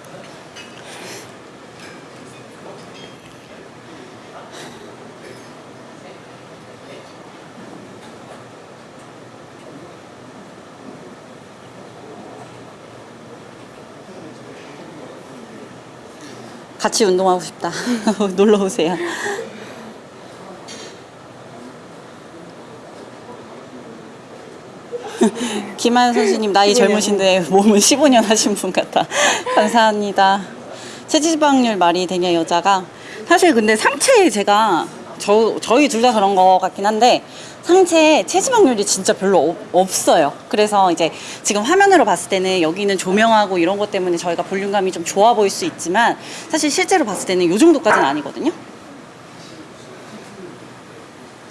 같이 운동하고 싶다. 놀러 오세요. 김하연 선수님 나이 젊으신데 몸은 15년 하신 분 같아. 감사합니다. 체지방률 말이 되냐 여자가 사실 근데 상체에 제가 저 저희 둘 다 그런 거 같긴 한데 상체에 체지방률이 진짜 별로 없, 없어요. 그래서 이제 지금 화면으로 봤을 때는 여기는 조명하고 이런 것 때문에 저희가 볼륨감이 좀 좋아 보일 수 있지만 사실 실제로 봤을 때는 이 정도까지는 아니거든요.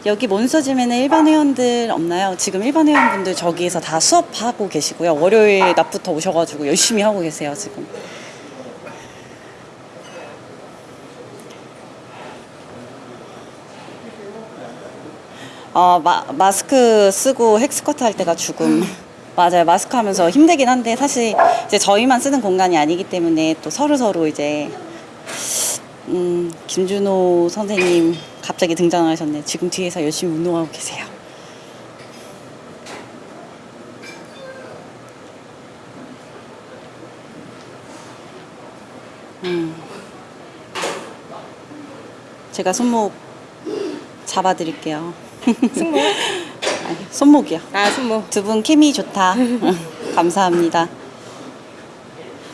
여기 몬스터짐에는 일반 회원들 없나요? 지금 일반 회원분들 저기에서 다 수업하고 계시고요. 월요일 낮부터 오셔가지고 열심히 하고 계세요, 지금. 어, 마, 마스크 쓰고 헥스커트 할 때가 죽음. 맞아요. 마스크 하면서 힘들긴 한데 사실 이제 저희만 쓰는 공간이 아니기 때문에 또 서로 서로 이제 음, 김준호 선생님 갑자기 등장하셨네. 지금 뒤에서 열심히 운동하고 계세요. 음. 제가 손목 잡아드릴게요. 승모? 아니, 손목이요. 아 승모. 두분 케미 좋다. 감사합니다.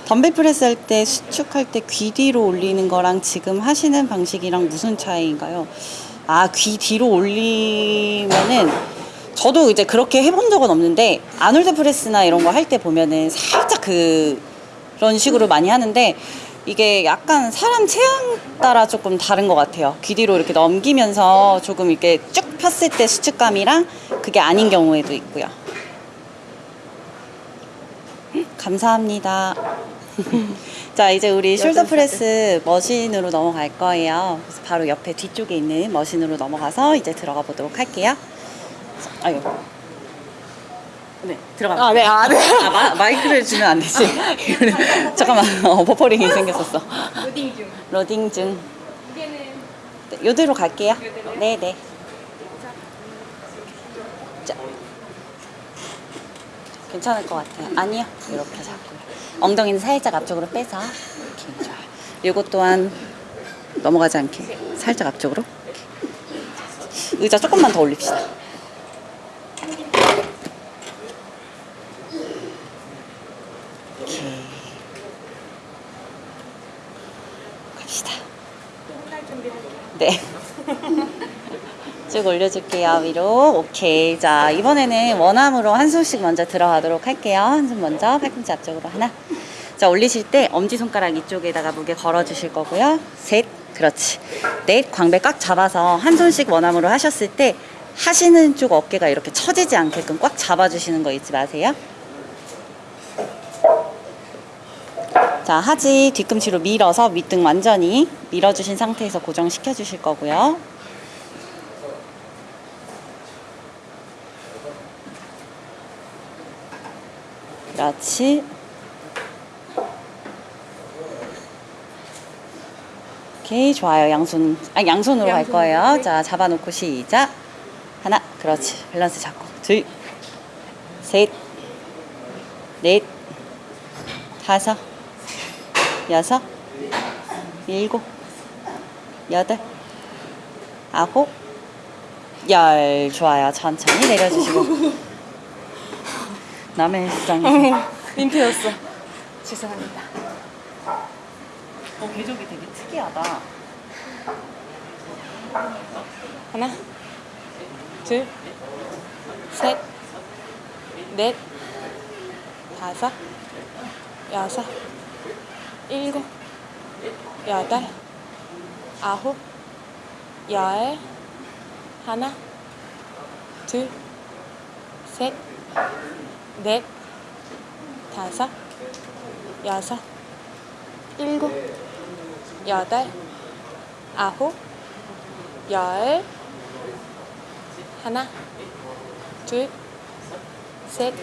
덤벨 프레스 할 때 수축할 때 귀 뒤로 올리는 거랑 지금 하시는 방식이랑 무슨 차이인가요? 아, 귀 뒤로 올리면은 저도 이제 그렇게 해본 적은 없는데 아놀드 프레스나 이런 거 할 때 보면은 살짝 그 그런 식으로 많이 하는데 이게 약간 사람 체형 따라 조금 다른 것 같아요. 귀 뒤로 이렇게 넘기면서 조금 이렇게 쭉 폈을 때 수축감이랑 그게 아닌 경우에도 있고요. 감사합니다. 자, 이제 우리 shoulder press machine으로 넘어갈 거예요. 그래서 바로 옆에 뒤쪽에 있는 machine으로 넘어가서 이제 들어가 보도록 할게요. 자, 아유. 네, 들어가. 아 네, 아 네. 아, 마, 마이크를 주면 안 되지. 잠깐만, 어, 버퍼링이 생겼었어. 로딩 중. 로딩 중. 이게는 네, 요대로 갈게요. 네, 네. 자. 괜찮을 것 같아요. 아니요. 이렇게 잡고요. 엉덩이는 살짝 앞쪽으로 빼서. 이렇게 좋아요. 이것 또한 넘어가지 않게 살짝 앞쪽으로. 의자 조금만 더 올립시다. 이렇게. 갑시다. 네. 쭉 올려줄게요, 위로. 오케이. 자, 이번에는 원암으로 한 손씩 먼저 들어가도록 할게요. 한손 먼저, 팔꿈치 앞쪽으로 하나. 자, 올리실 때 엄지손가락 이쪽에다가 무게 걸어주실 거고요. 셋. 그렇지. 넷. 광배 꽉 잡아서 한 손씩 원암으로 하셨을 때 하시는 쪽 어깨가 이렇게 처지지 않게끔 꽉 잡아주시는 거 잊지 마세요. 자, 하지 뒤꿈치로 밀어서 밑등 완전히 밀어주신 상태에서 고정시켜 주실 거고요. 그렇지. 오케이, 좋아요. 양손, 아, 양손으로 갈 거예요. 네. 자, 잡아놓고 시작. 하나, 그렇지. 밸런스 잡고. 둘, 셋, 넷, 다섯, 여섯, 일곱, 여덟, 아홉, 열. 좋아요. 천천히 내려주시고. 남의 헬스장에. 민폐였어. 죄송합니다. 어, 궤적이 되게 특이하다. 하나, 둘, 셋, 넷, 다섯, 여섯, 일곱, 여덟, 아홉, 열, 하나, 둘, 셋, 넷, 다섯, 여섯, 일곱, 여덟, 아홉, 열, 하나, 둘, 셋,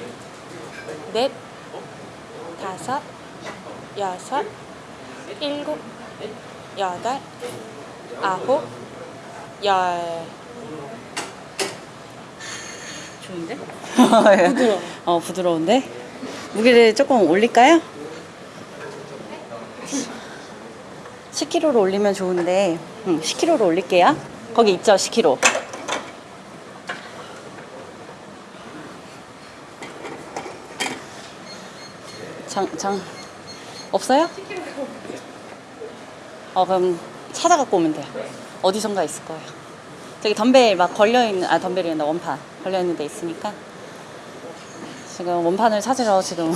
넷, 다섯, 여섯, 일곱, 여덟, 아홉, 열. 좋은데? 부드러워. 어, 부드러운데? 무게를 조금 올릴까요? 10kg로 올리면 좋은데, 응, 10kg로 올릴게요. 거기 있죠, 10kg. 장, 장, 없어요? 어, 그럼 찾아갖고 오면 돼요. 어디선가 있을 거예요. 저기 덤벨 막 걸려있는, 아, 덤벨이 아니라 원판 걸려있는 데 있으니까. 지금 원판을 찾으러 지금.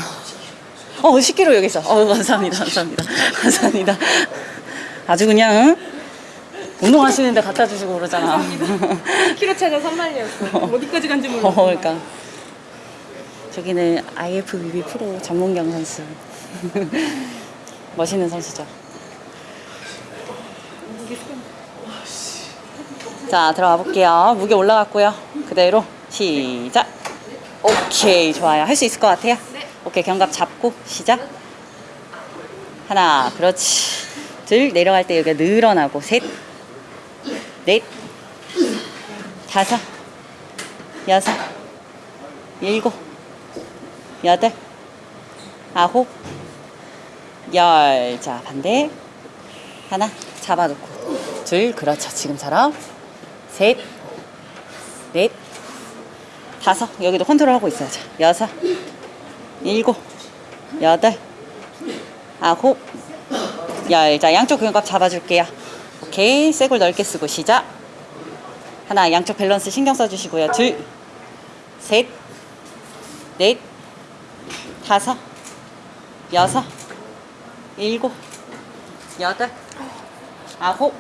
어, 10kg 여기 있어. 어, 감사합니다. 감사합니다. 감사합니다. 아주 그냥, 응? 운동하시는데 갖다 주시고 그러잖아. 10kg 차가 3만이었어. 어디까지 간지 어, 그러니까. 저기는 IFBB 프로 전문경 선수. 멋있는 선수죠. 자, 들어가 볼게요. 무게 올라갔고요. 그대로 시작. 오케이, 좋아요. 할 수 있을 것 같아요? 오케이, 견갑 잡고 시작. 하나, 그렇지. 둘, 내려갈 때 여기가 늘어나고 셋, 넷, 다섯, 여섯, 일곱, 여덟, 아홉, 열. 자, 반대. 하나, 잡아놓고. 둘, 그렇죠. 지금처럼. 셋, 넷, 다섯. 여기도 컨트롤하고 있어요. 자, 여섯, 일곱, 여덟, 아홉, 열. 자, 양쪽 근갑 잡아줄게요. 오케이. 쇄골 넓게 쓰고 시작. 하나, 양쪽 밸런스 신경 써주시고요. 둘, 셋, 넷, 다섯, 여섯, 일곱, 여덟, 아홉,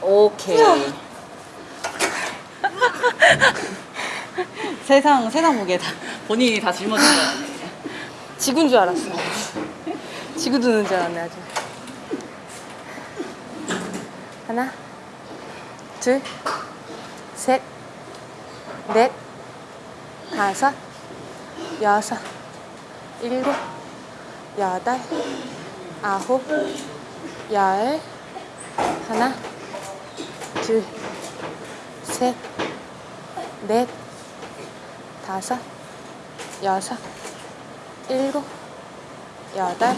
오케이. 세상 세상 무게 다 본인이 다 짊어진 거야. 지구인 줄 알았어. 지구 드는 줄 알았네, 아주. 하나, 둘, 셋, 넷, 다섯, 여섯, 일곱, 여덟, 아홉, 열, 하나, 둘, 셋, 넷, 다섯, 여섯, 일곱, 여덟,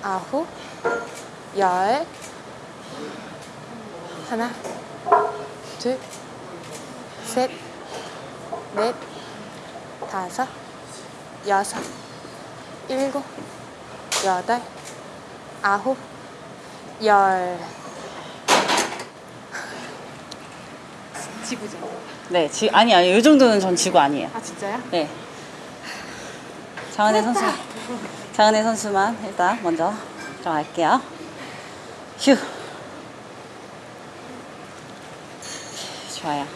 아홉, 열, 하나, 둘, 셋, 넷, 다섯, 여섯, 일곱, 여덟, 아홉, 열. 지구죠. 네, 지, 아니 아니 이 정도는 전 지구 아니에요. 아 진짜요? 네. 장은혜 선수, 장은혜 선수만 일단 먼저 들어갈게요. 휴. 좋아요.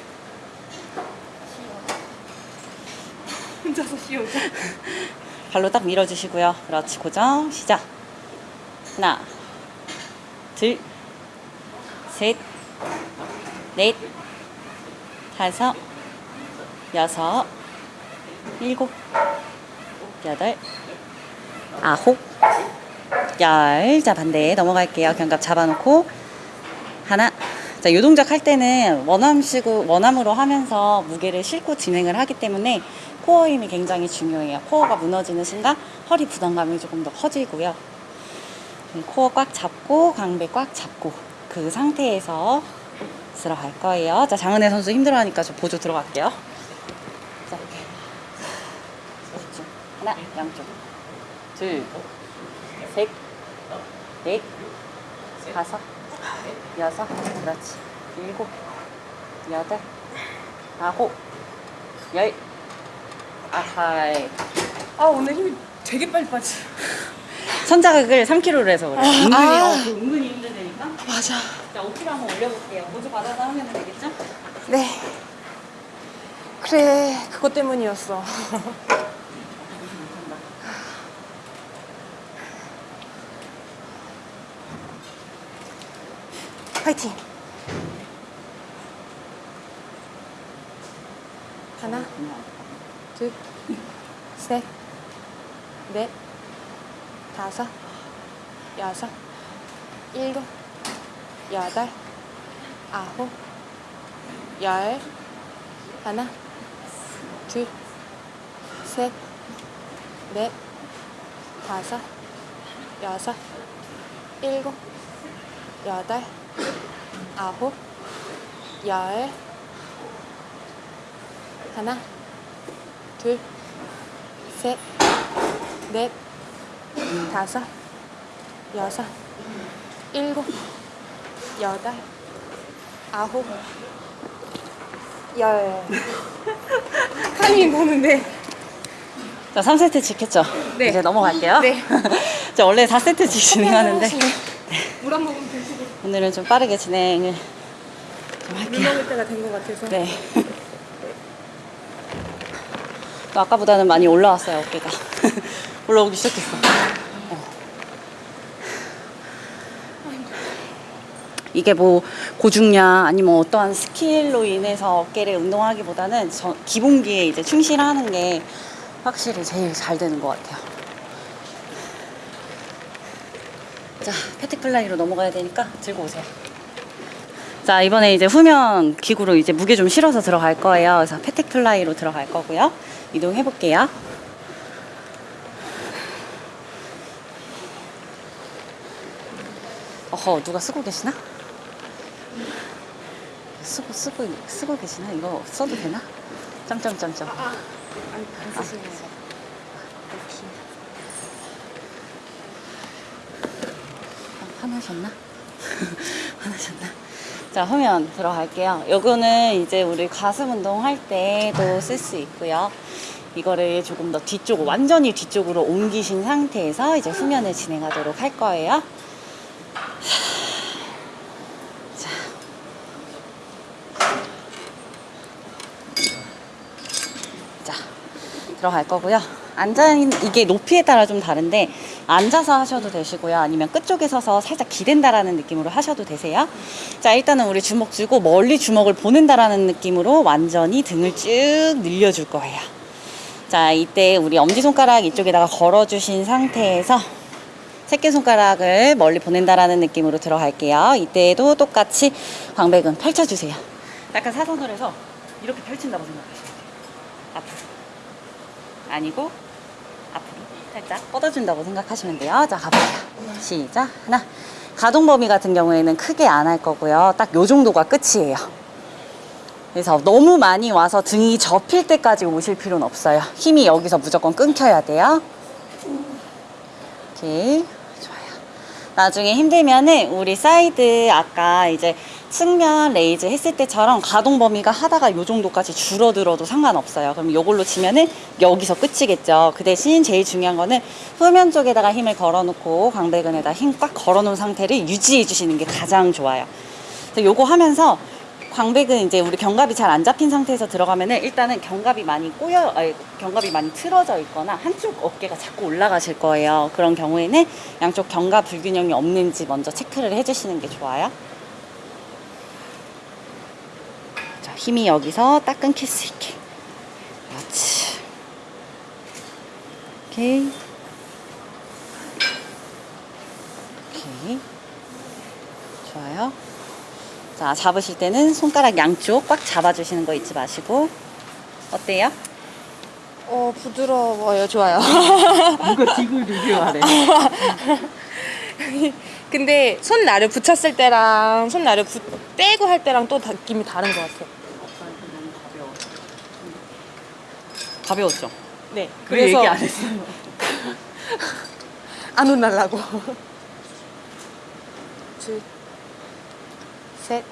혼자서 씌우죠. 발로 딱 밀어주시고요. 그렇지, 고정. 시작. 하나, 둘, 셋, 넷, 다섯, 여섯, 일곱, 여덟, 아홉, 열. 자, 반대 넘어갈게요. 견갑 잡아놓고. 하나. 자, 요 동작 할 때는 원암식으로, 원암으로 하면서 무게를 싣고 진행을 하기 때문에 코어 힘이 굉장히 중요해요. 코어가 무너지는 순간 허리 부담감이 조금 더 커지고요. 음, 코어 꽉 잡고, 강배 꽉 잡고, 그 상태에서 들어갈 거예요. 자, 장은혜 선수 힘들어하니까 저 보조 들어갈게요. 자, 이렇게. 그렇죠. 하나, 양쪽. 둘, 셋, 넷, 다섯, 여섯, 그렇지. 일곱, 여덟, 아홉, 열. 아하이. 아 오늘 힘이 되게 빨리 빠지. 선자극을 3kg로 해서 그래. 은근히, 아. 어, 그 은근히 힘들다니까. 맞아. 자, 5kg 한번 올려볼게요. 보조 받아서 하면 되겠죠? 네. 그래, 그것 때문이었어. 파이팅! 하나, 둘, 셋, 넷, 다섯, 여섯, 일곱, 여덟, 아홉, 열, 하나, 둘, 셋, 넷, 다섯, 여섯, 일곱, 여덟, 아홉, 열, 하나, 둘, 셋, 넷, 다섯, 여섯, 일곱, 여덟, 아홉, 열. 타이밍 보는데. 자, 3세트 지켰죠? 네. 이제 넘어갈게요. 네. 자, 원래 4세트씩 진행하는데 물 한 모금 드시고 오늘은 좀 빠르게 진행을 좀물 할게요. 먹을 때가 된 것 같아서. 네. 또 아까보다는 많이 올라왔어요, 어깨가. 올라오기 시작했어. 어. 이게 뭐 고중량 아니면 어떠한 skill로 인해서 어깨를 운동하기보다는 저- 기본기에 이제 충실하는 게 확실히 제일 잘 되는 것 같아요. 자, pec deck fly로 넘어가야 되니까 들고 오세요. 자, 이번에 이제 후면 기구로 이제 무게 좀 실어서 들어갈 거예요. 그래서 pec deck fly로 들어갈 거고요. 이동해 볼게요. 어허, 누가 쓰고 계시나? 쓰고, 쓰고, 쓰고 계시나? 이거 써도 되나? 점점점점. 아, 쓰시는 거. 화나셨나? 화나셨나? 자, 후면 들어갈게요. 요거는 이제 우리 가슴 운동 할 때도 쓸 수 있고요. 이거를 조금 더 뒤쪽, 완전히 뒤쪽으로 옮기신 상태에서 이제 후면을 진행하도록 할 거예요. 자. 자, 들어갈 거고요. 앉아 이게 높이에 따라 좀 다른데 앉아서 하셔도 되시고요. 아니면 끝쪽에 서서 살짝 기댄다라는 느낌으로 하셔도 되세요. 자, 일단은 우리 주먹 쥐고 멀리 주먹을 보낸다라는 느낌으로 완전히 등을 쭉 늘려줄 거예요. 자, 이때 우리 엄지손가락 이쪽에다가 걸어주신 상태에서 새끼손가락을 멀리 보낸다라는 느낌으로 들어갈게요. 이때도 똑같이 광배근 펼쳐주세요. 약간 사선으로 해서 이렇게 펼친다고 생각하시면 돼요. 앞으로. 아니고 앞으로 살짝 뻗어준다고 생각하시면 돼요. 자, 가볼게요. 시작. 하나. 가동 범위 같은 경우에는 크게 안 할 거고요. 딱 요 정도가 끝이에요. 그래서 너무 많이 와서 등이 접힐 때까지 오실 필요는 없어요. 힘이 여기서 무조건 끊겨야 돼요. 오케이. 좋아요. 나중에 힘들면은 우리 사이드 아까 이제 측면 raise 했을 때처럼 가동 범위가 하다가 요 정도까지 줄어들어도 상관없어요. 그럼 요걸로 치면은 여기서 끝이겠죠. 그 대신 제일 중요한 거는 후면 쪽에다가 힘을 걸어놓고 광배근에다 힘 꽉 걸어놓은 상태를 유지해 주시는 게 가장 좋아요. 요거 하면서 광배근 이제 우리 견갑이 잘 안 잡힌 상태에서 들어가면은 일단은 견갑이 많이 꼬여, 아니, 견갑이 많이 틀어져 있거나 한쪽 어깨가 자꾸 올라가실 거예요. 그런 경우에는 양쪽 견갑 불균형이 없는지 먼저 체크를 해주시는 게 좋아요. 자, 힘이 여기서 딱 끊길 수 있게. 그렇지. 오케이. 오케이. 좋아요. 자, 잡으실 때는 손가락 양쪽 꽉 잡아주시는 거 잊지 마시고. 어때요? 어, 부드러워요. 좋아요. 누가 뒷을 리뷰하래. 근데 손 나를 붙였을 때랑 손 나를 붙, 떼고 할 때랑 또 다- 느낌이 다른 것 같아요. 너무 가벼워. 가벼웠죠? 네. 왜 얘기 안 했어? 안 혼날라고. 둘, 셋,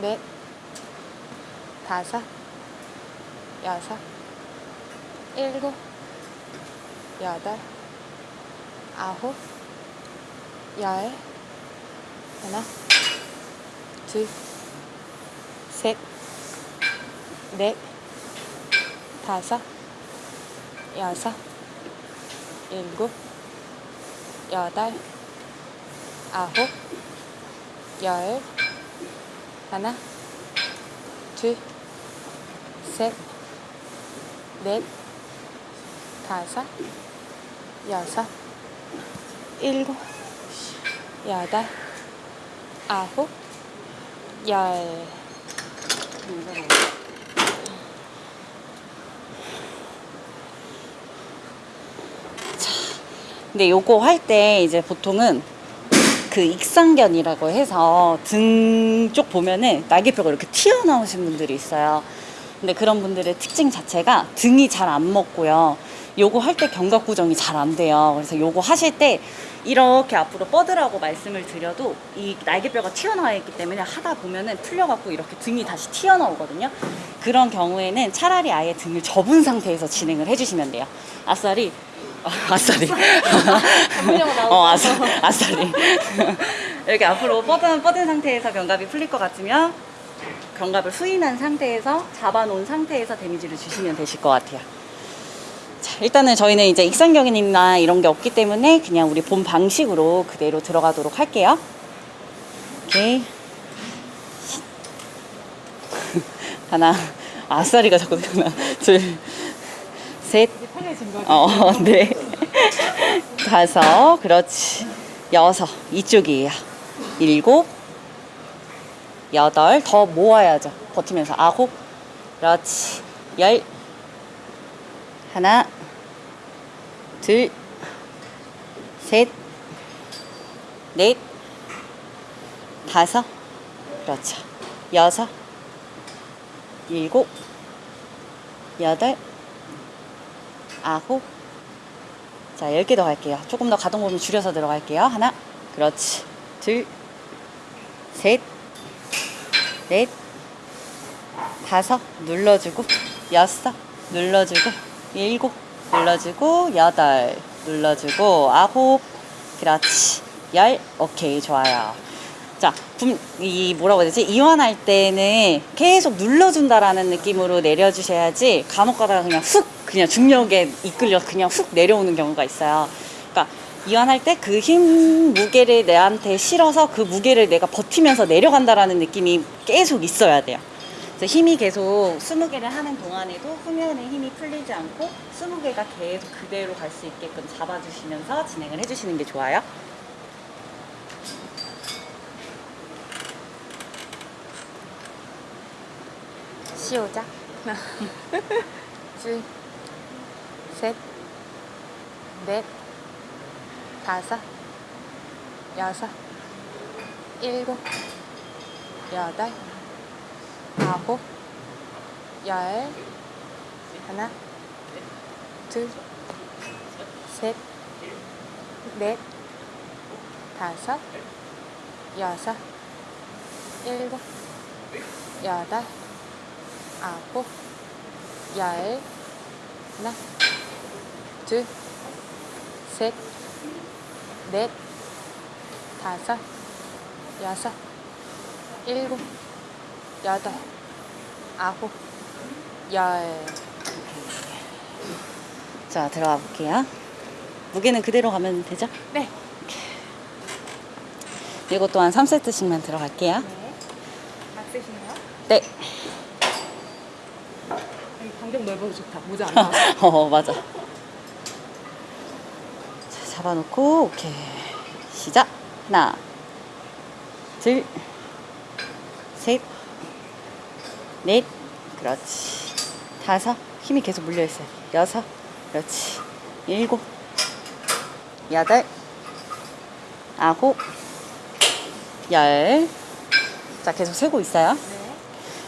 넷, 다섯, 여섯, 일곱, 여덟, 아홉, 열, 하나, 둘, 셋, 넷, 다섯, 여섯, 일곱, 여덟, 아홉, 열, 하나, 둘, 셋, 넷, 다섯, 여섯, 일곱, 여덟, 아홉, 열. 근데 요거 할 때 이제 보통은 그 익상견이라고 해서 등 쪽 보면은 날개뼈가 이렇게 튀어나오신 분들이 있어요. 근데 그런 분들의 특징 자체가 등이 잘 안 먹고요. 요거 할 때 견갑 구정이 잘 안 돼요. 그래서 요거 하실 때 이렇게 앞으로 뻗으라고 말씀을 드려도 이 날개뼈가 튀어나와 있기 때문에 하다 보면은 풀려갖고 이렇게 등이 다시 튀어나오거든요. 그런 경우에는 차라리 아예 등을 접은 상태에서 진행을 해주시면 돼요. 아싸리 아, 아싸리. 어, 아싸, 아싸리. 이렇게 앞으로 뻗은, 뻗은 상태에서 견갑이 풀릴 것 같으면 견갑을 후인한 상태에서 잡아놓은 상태에서 데미지를 주시면 되실 것 같아요. 자, 일단은 저희는 이제 익상경이나 이런 게 없기 때문에 그냥 우리 본 방식으로 그대로 들어가도록 할게요. 오케이. 하나, 아싸리가 자꾸 하나, 둘, 셋. 어, 네. 다섯, 그렇지. 여섯, 이쪽이에요. 일곱, 여덟, 더 모아야죠. 버티면서. 아홉, 그렇지. 열, 하나, 둘, 셋, 넷, 다섯, 그렇죠. 여섯, 일곱, 여덟, 아홉, 자, 10개 더 갈게요. 조금 더 가동 범위 줄여서 들어갈게요. 하나, 그렇지. 둘, 셋, 넷, 다섯, 눌러주고, 여섯, 눌러주고, 일곱, 눌러주고, 여덟, 눌러주고, 아홉, 그렇지. 열, 오케이, 좋아요. 자, 분, 이 뭐라고 해야 되지? 이완할 때는 계속 눌러준다라는 느낌으로 내려주셔야지 간혹 가다가 그냥 훅 그냥 중력에 이끌려 그냥 훅 내려오는 경우가 있어요. 그러니까 이완할 때 그 힘 무게를 내한테 실어서 그 무게를 내가 버티면서 내려간다라는 느낌이 계속 있어야 돼요. 그래서 힘이 계속 20개를 하는 동안에도 후면에 힘이 풀리지 않고 20개가 계속 그대로 갈 수 있게끔 잡아주시면서 진행을 해주시는 게 좋아요. 시 오자. 하나, 둘, 셋, 넷, 다섯, 여섯, 일곱, 여덟, 아홉, 열, 하나, 둘, 셋, 넷, 다섯, 여섯, 일곱, 여덟, 아홉, 열, 하나, 둘, 셋, 넷, 다섯, 여섯, 일곱, 여덟, 아홉, 열. 자, 들어가 볼게요. 무게는 그대로 가면 되죠? 네. 이것 또한 3세트씩만 들어갈게요. 네. 막 쓰시나요? 네. 반경 넓어서 좋다. 모자 안 나와. 어, 맞아. 자, 잡아놓고, 오케이. 시작. 하나, 둘, 셋, 넷, 그렇지. 다섯, 힘이 계속 물려있어요. 여섯, 그렇지. 일곱, 여덟, 아홉, 열. 자, 계속 세고 있어요.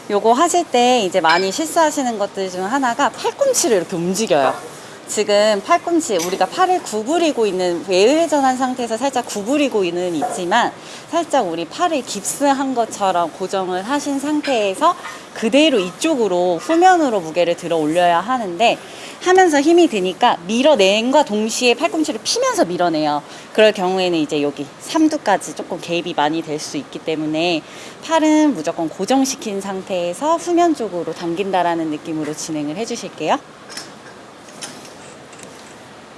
네. 요거 하실 때 이제 많이 실수하시는 것들 중 하나가 팔꿈치를 이렇게 움직여요. 지금 팔꿈치 우리가 팔을 구부리고 있는 외회전한 상태에서 살짝 구부리고 있는 있지만 살짝 우리 팔을 깁스한 것처럼 고정을 하신 상태에서 그대로 이쪽으로 후면으로 무게를 들어 올려야 하는데 하면서 힘이 드니까 밀어낸과 동시에 팔꿈치를 피면서 밀어내요. 그럴 경우에는 이제 여기 삼두까지 조금 개입이 많이 될 수 있기 때문에 팔은 무조건 고정시킨 상태에서 후면 쪽으로 당긴다라는 느낌으로 진행을 해주실게요.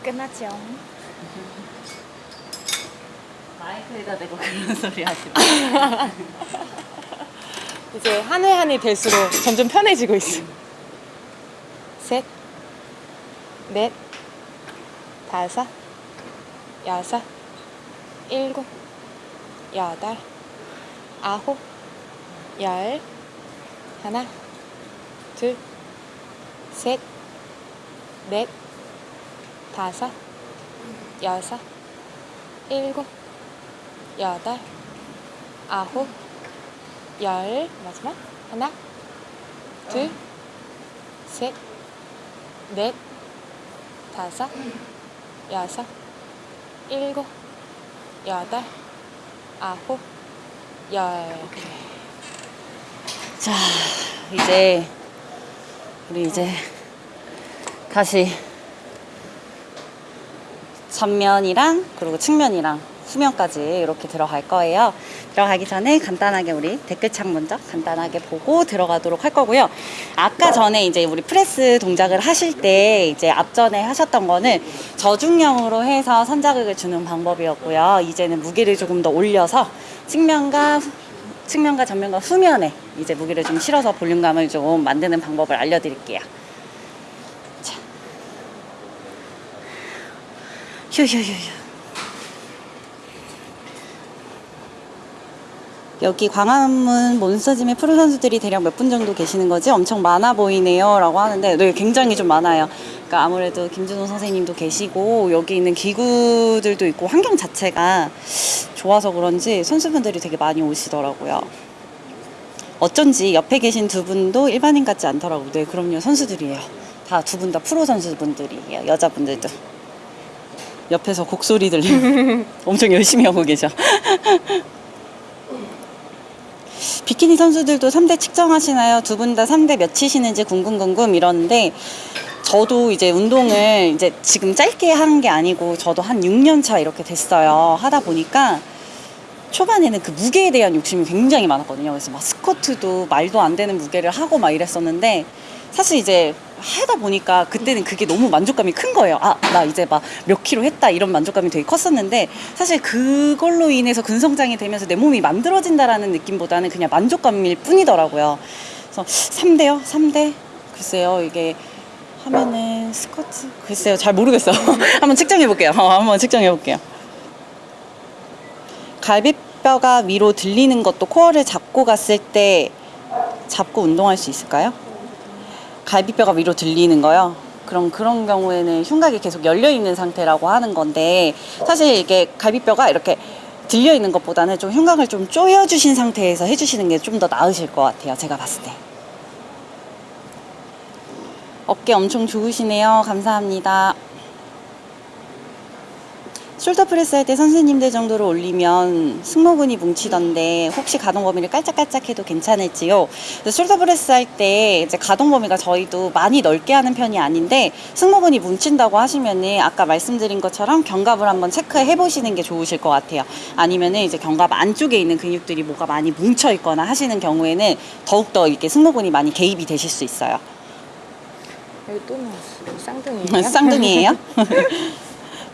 끝났죠. 마이크에다 대고 그런 소리 하지 마. 이제 한 해 한 해 될수록 점점 편해지고 있어. 셋, 넷, 다섯, 여섯, 일곱, 여덟, 아홉, 열, 하나, 둘, 셋, 넷, 다섯, 여섯, 일곱, 여덟, 아홉, 열 마지막 하나 둘 셋 넷 다섯 여섯 일곱 여덟 아홉 열. 자, 이제 우리 이제 다시 전면이랑 그리고 측면이랑 후면까지 이렇게 들어갈 거예요. 들어가기 전에 간단하게 우리 댓글창 먼저 간단하게 보고 들어가도록 할 거고요. 아까 전에 이제 우리 프레스 동작을 하실 때 이제 앞전에 하셨던 거는 저중량으로 해서 선자극을 주는 방법이었고요. 이제는 무게를 조금 더 올려서 측면과 후- 측면과 전면과 후면에 이제 무게를 좀 실어서 볼륨감을 좀 만드는 방법을 알려드릴게요. 휴휴휴휴. 여기 광화문 몬스터짐의 프로 선수들이 대략 몇 분 정도 계시는 거지? 엄청 많아 보이네요. 라고 하는데, 네, 굉장히 좀 많아요. 그러니까 아무래도 김준호 선생님도 계시고, 여기 있는 기구들도 있고, 환경 자체가 좋아서 그런지 선수분들이 되게 많이 오시더라고요. 어쩐지 옆에 계신 두 분도 일반인 같지 않더라고요. 네, 그럼요. 선수들이에요. 다 두 분 다 프로 선수분들이에요. 여자분들도. 옆에서 곡소리 들리고 엄청 열심히 하고 계셔. 비키니 선수들도 3대 측정하시나요? 두 분 다 3대 몇 치시는지 궁금궁금 이러는데 저도 이제 운동을 이제 지금 짧게 하는 게 아니고 저도 한 6년 차 이렇게 됐어요. 하다 보니까 초반에는 그 무게에 대한 욕심이 굉장히 많았거든요. 그래서 막 스쿼트도 말도 안 되는 무게를 하고 막 이랬었는데 사실 이제 하다 보니까 그때는 그게 너무 만족감이 큰 거예요. 아, 나 이제 막 몇 킬로 했다 이런 만족감이 되게 컸었는데 사실 그걸로 인해서 근성장이 되면서 내 몸이 만들어진다라는 느낌보다는 그냥 만족감일 뿐이더라고요. 그래서 3대요? 3대? 글쎄요, 이게 하면은 스쿼트? 글쎄요, 잘 모르겠어요. 한번 측정해 볼게요. 어, 한번 측정해 볼게요. 갈비뼈가 위로 들리는 것도 코어를 잡고 갔을 때 잡고 운동할 수 있을까요? 갈비뼈가 위로 들리는 거요. 그럼 그런 경우에는 흉곽이 계속 열려 있는 상태라고 하는 건데 사실 이게 갈비뼈가 이렇게 들려 있는 것보다는 좀 흉곽을 좀 조여 주신 상태에서 해주시는 게 좀 더 나으실 것 같아요. 제가 봤을 때. 어깨 엄청 좋으시네요. 감사합니다. shoulder press 할 때 선생님들 정도로 올리면 승모근이 뭉치던데 혹시 가동 범위를 깔짝깔짝 해도 괜찮을지요? 그래서 shoulder press 할 때 이제 가동 범위가 저희도 많이 넓게 하는 편이 아닌데 승모근이 뭉친다고 하시면은 아까 말씀드린 것처럼 견갑을 한번 체크해 보시는 게 좋으실 것 같아요. 아니면은 이제 견갑 안쪽에 있는 근육들이 뭐가 많이 뭉쳐 있거나 하시는 경우에는 더욱더 이렇게 승모근이 많이 개입이 되실 수 있어요. 여기 또 나왔어. 쌍둥이에요? 쌍둥이에요?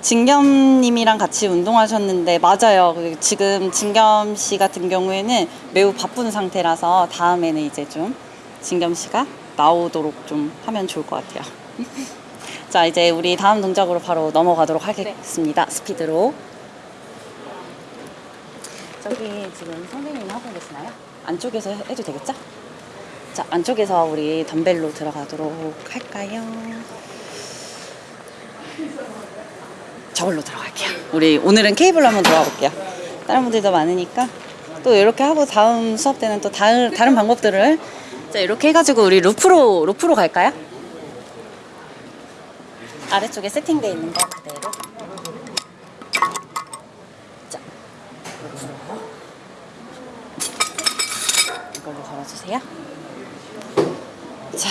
진겸님이랑 같이 운동하셨는데 맞아요. 그 지금 진겸 씨 같은 경우에는 매우 바쁜 상태라서 다음에는 이제 좀 진겸 씨가 나오도록 좀 하면 좋을 것 같아요. 자 이제 우리 다음 동작으로 바로 넘어가도록 하겠습니다. 스피드로. 저기 지금 선생님 하고 계시나요? 안쪽에서 해- 해도 되겠죠? 자 안쪽에서 우리 덤벨로 들어가도록 할까요? 저걸로 들어갈게요. 우리 오늘은 케이블로 한번 들어가 볼게요. 다른 분들도 많으니까 또 이렇게 하고 다음 수업 때는 또 다른 다른 방법들을 자 이렇게 해가지고 우리 루프로 루프로 갈까요? 아래쪽에 세팅되어 있는 거 그대로. 자. 이걸로 걸어주세요. 자,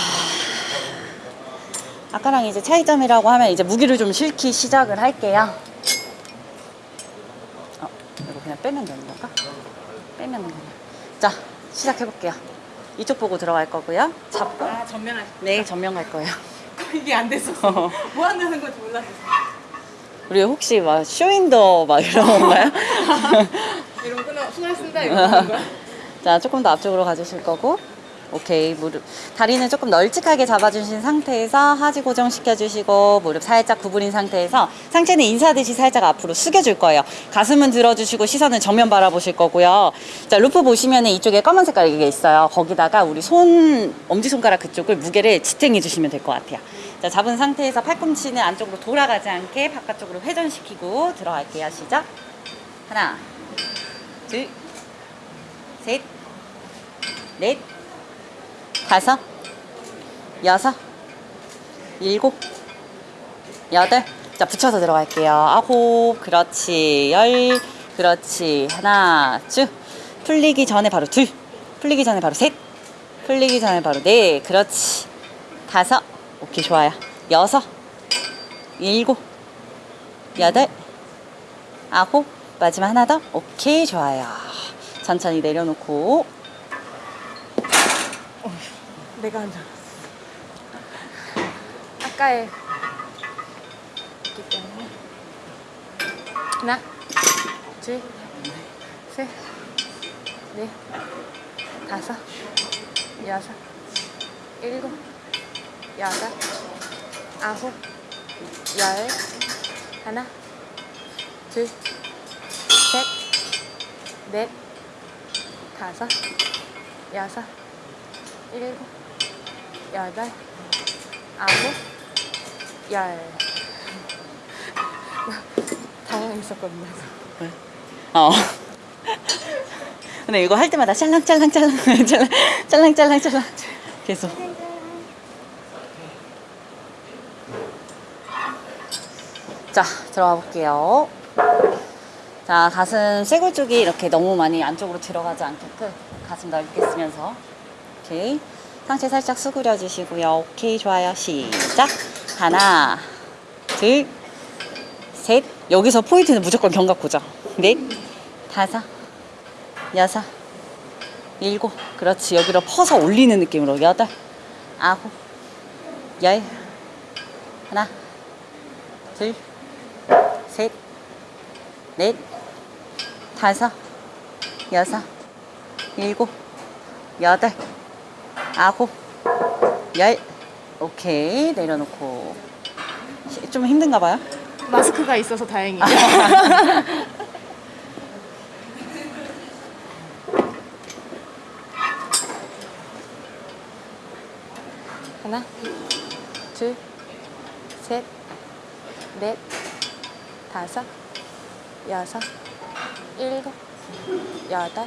아까랑 이제 차이점이라고 하면 이제 무기를 좀 실기 시작을 할게요. 어, 이거 그냥 빼면 되는 건가? 빼면 되는 자, 시작해 볼게요. 이쪽 보고 들어갈 거고요. 잡고. 아 전면 할 네, 전면 갈 거예요. 이게 안 됐었어. 뭐 한다는 건지 몰랐어. 우리 혹시 막 쇼윈더 막 이런 건가요? 이러면 끝나 수고했습니다. 이러는 거야. 자, 조금 더 앞쪽으로 가주실 거고. 오케이. 무릎. 다리는 조금 널찍하게 잡아주신 상태에서 하지 고정시켜 주시고, 무릎 살짝 구부린 상태에서 상체는 인사듯이 살짝 앞으로 숙여줄 거예요. 가슴은 들어주시고, 시선은 정면 바라보실 거고요. 자, 루프 보시면 이쪽에 검은 색깔 이게 있어요. 거기다가 우리 손, 엄지손가락 그쪽을 무게를 지탱해 주시면 될 것 같아요. 자, 잡은 상태에서 팔꿈치는 안쪽으로 돌아가지 않게 바깥쪽으로 회전시키고 들어갈게요. 시작. 하나, 둘, 셋, 넷, 다섯, 여섯, 일곱, 여덟. 자, 붙여서 들어갈게요. 아홉, 그렇지. 열, 그렇지. 하나, 쭉. 풀리기 전에 바로 둘. 풀리기 전에 바로 셋. 풀리기 전에 바로 넷. 그렇지. 다섯. 오케이, 좋아요. 여섯, 일곱, 여덟, 아홉. 마지막 하나 더. 오케이, 좋아요. 천천히 내려놓고 내가 한줄 알았어. 아까의 있기 때문에 하나, 둘, 셋, 넷, 다섯, 여섯, 일곱, 여덟, 아홉, 열, 하나, 둘, 셋, 넷, 다섯, 여섯, 일곱, 여덟, 아홉, 열. 당황했었거든요. 어. 근데 이거 할 때마다 짤랑짤랑 짤랑 짤랑 짤랑짤랑 짤랑 계속. 자 들어가 볼게요. 자 가슴 쇄골 쪽이 이렇게 너무 많이 안쪽으로 들어가지 않게끔 가슴 넓게 쓰면서 오케이 상체 살짝 수그려 주시고요. 오케이 좋아요. 시작 하나 둘 셋. 여기서 포인트는 무조건 견갑 고정. 넷, 다섯, 여섯, 일곱. 그렇지. 여기로 퍼서 올리는 느낌으로. 여덟, 아홉, 열. 하나, 둘, 셋, 넷, 다섯, 여섯, 일곱, 여덟, 아홉, 열. 오케이. 내려놓고. 시- 좀 힘든가 봐요? 마스크가 있어서 다행이에요. 하나, 둘, 셋, 넷, 다섯, 여섯, 일곱, 여덟,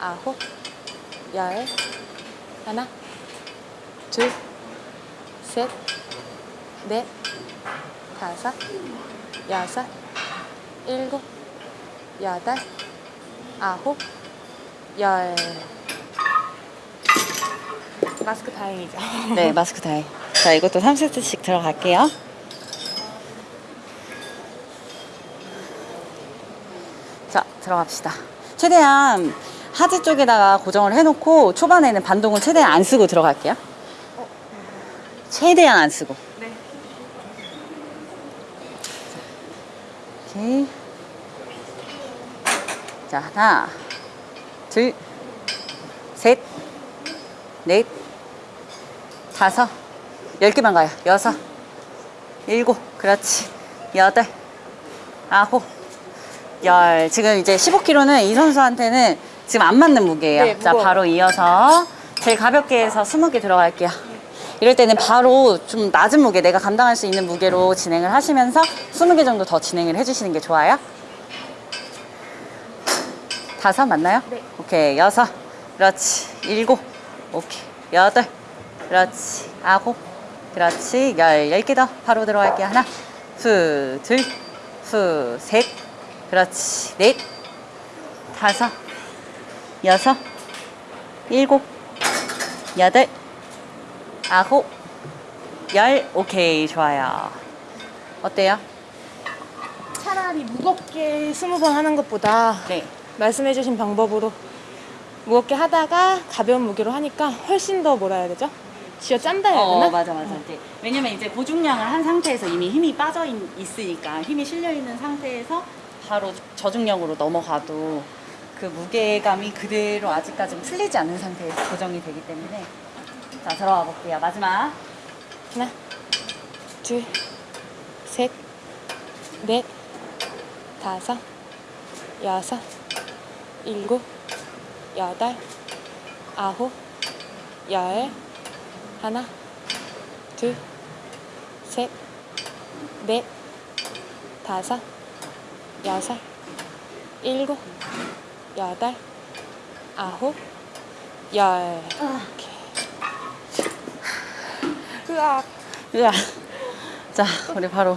아홉, 열, 하나, 둘, 셋, 넷, 다섯, 여섯, 일곱, 여덟, 아홉, 열. 마스크 다행이죠. 네, 마스크 다해. 자, 이것도 3세트씩 들어갈게요. 자, 들어갑시다. 최대한 하지 쪽에다가 고정을 해놓고 초반에는 반동을 최대한 안 쓰고 들어갈게요. 최대한 안 쓰고. 네. 오케이. 자, 하나, 둘, 셋, 넷, 다섯, 열 개만 가요. 여섯, 일곱, 그렇지. 여덟, 아홉, 열. 지금 이제 15kg는 이 선수한테는 지금 안 맞는 무게예요. 네, 자. 바로 이어서 제일 가볍게 해서 20개 들어갈게요. 이럴 때는 바로 좀 낮은 무게, 내가 감당할 수 있는 무게로 진행을 하시면서 20개 정도 더 진행을 해주시는 게 좋아요. 다섯 맞나요? 네. 오케이, 여섯. 그렇지. 일곱. 오케이. 여덟. 그렇지. 아홉. 그렇지. 열, 열 개 더. 바로 들어갈게요. 하나, 후, 둘, 후, 셋. 그렇지. 넷, 다섯, 여섯, 일곱, 여덟, 아홉, 열. 오케이. 좋아요. 어때요? 차라리 무겁게 스무 번 하는 것보다 네. 말씀해주신 방법으로 무겁게 하다가 가벼운 무게로 하니까 훨씬 더 뭐라 해야 되죠? 쥐어 짠다 해야 되나? 어, 맞아, 맞아. 이제 왜냐면 이제 보중량을 한 상태에서 이미 힘이 빠져 있, 있으니까 힘이 실려 있는 상태에서 바로 저중량으로 넘어가도 그 무게감이 그대로 아직까지 풀리지 않는 상태에서 고정이 되기 때문에. 자 들어가 볼게요. 마지막. 하나, 둘, 셋, 넷, 다섯, 여섯, 일곱, 여덟, 아홉, 열, 하나, 둘, 셋, 넷, 다섯, 여섯, 일곱, 여덟, 아홉, 열. 으악. 으아. 자 우리 바로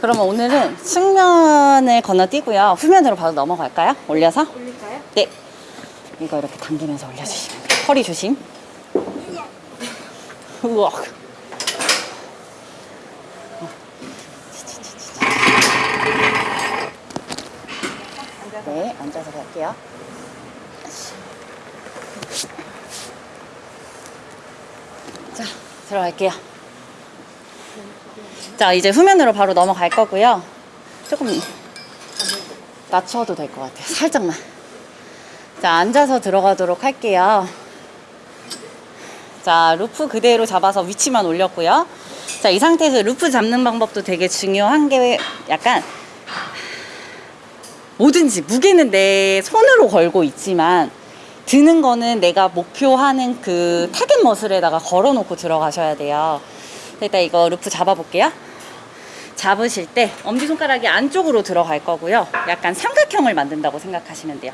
그러면 오늘은 측면을 건너뛰고요. 후면으로 바로 넘어갈까요? 올려서? 올릴까요? 네. 이거 이렇게 당기면서 올려주시면 돼요. 허리 조심. 우와. 네, 앉아서 갈게요. 자, 들어갈게요. 자, 이제 후면으로 바로 넘어갈 거고요. 조금 낮춰도 될 것 같아요. 살짝만. 자, 앉아서 들어가도록 할게요. 자, 로프 그대로 잡아서 위치만 올렸고요. 자, 이 상태에서 로프 잡는 방법도 되게 중요한 게 약간 뭐든지 무게는 내 손으로 걸고 있지만 드는 거는 내가 목표하는 그 target muscle에다가 걸어놓고 들어가셔야 돼요. 일단 이거 로프 잡아볼게요. 잡으실 때 엄지손가락이 안쪽으로 들어갈 거고요. 약간 삼각형을 만든다고 생각하시면 돼요.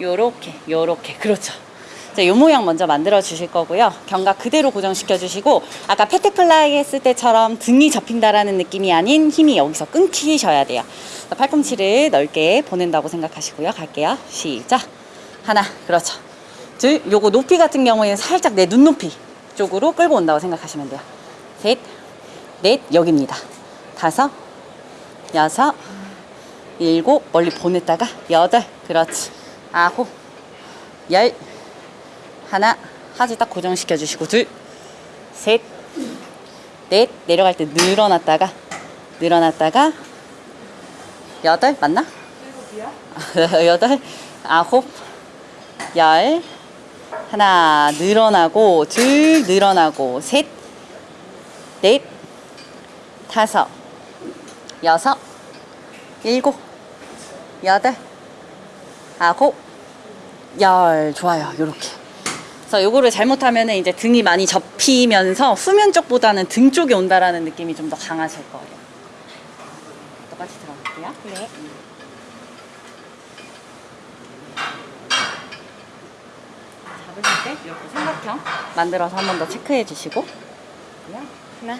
요렇게, 요렇게. 그렇죠. 자, 요 모양 먼저 만들어 주실 거고요. 견갑 그대로 고정시켜 주시고 아까 pec deck fly 했을 때처럼 등이 접힌다라는 느낌이 아닌 힘이 여기서 끊기셔야 돼요. 자, 팔꿈치를 넓게 보낸다고 생각하시고요. 갈게요. 시작. 하나, 그렇죠. 둘, 요거 높이 같은 경우에는 살짝 내 눈높이 쪽으로 끌고 온다고 생각하시면 돼요. 셋, 넷, 여기입니다. 다섯, 여섯, 일곱, 멀리 보냈다가 여덟, 그렇지. 아홉, 열, 하나, 하지 딱 고정시켜 주시고 둘, 셋, 넷, 내려갈 때 늘어났다가 늘어났다가 여덟 맞나? 여덟, 아홉, 열, 하나 늘어나고 둘 늘어나고 셋, 넷, 다섯, 여섯, 일곱, 여덟, 아홉, 열. 좋아요. 요렇게 그래서 요거를 잘못하면 이제 등이 많이 접히면서 후면 쪽보다는 등 쪽이 온다라는 느낌이 좀 더 강하실 거예요. 똑같이 들어갈게요. 네. 잡으실 때 이렇게 삼각형 만들어서 한 번 더 체크해 주시고 하나,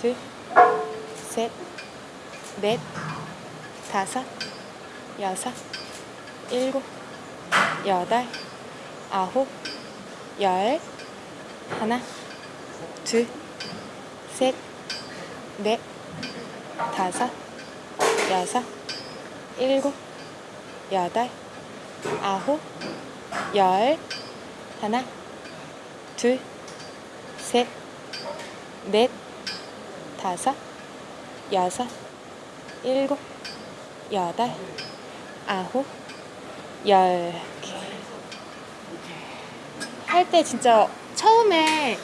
둘, 셋, 넷, 다섯, 여섯, 일곱, 여덟, 아홉, 열, 하나, 둘, 셋, 넷, 다섯, 여섯, 일곱, 여덟, 아홉, 열, 하나, 둘, 셋, 넷, 다섯, 여섯, 일곱, 여덟, 아홉, 열. 할 때 진짜 처음에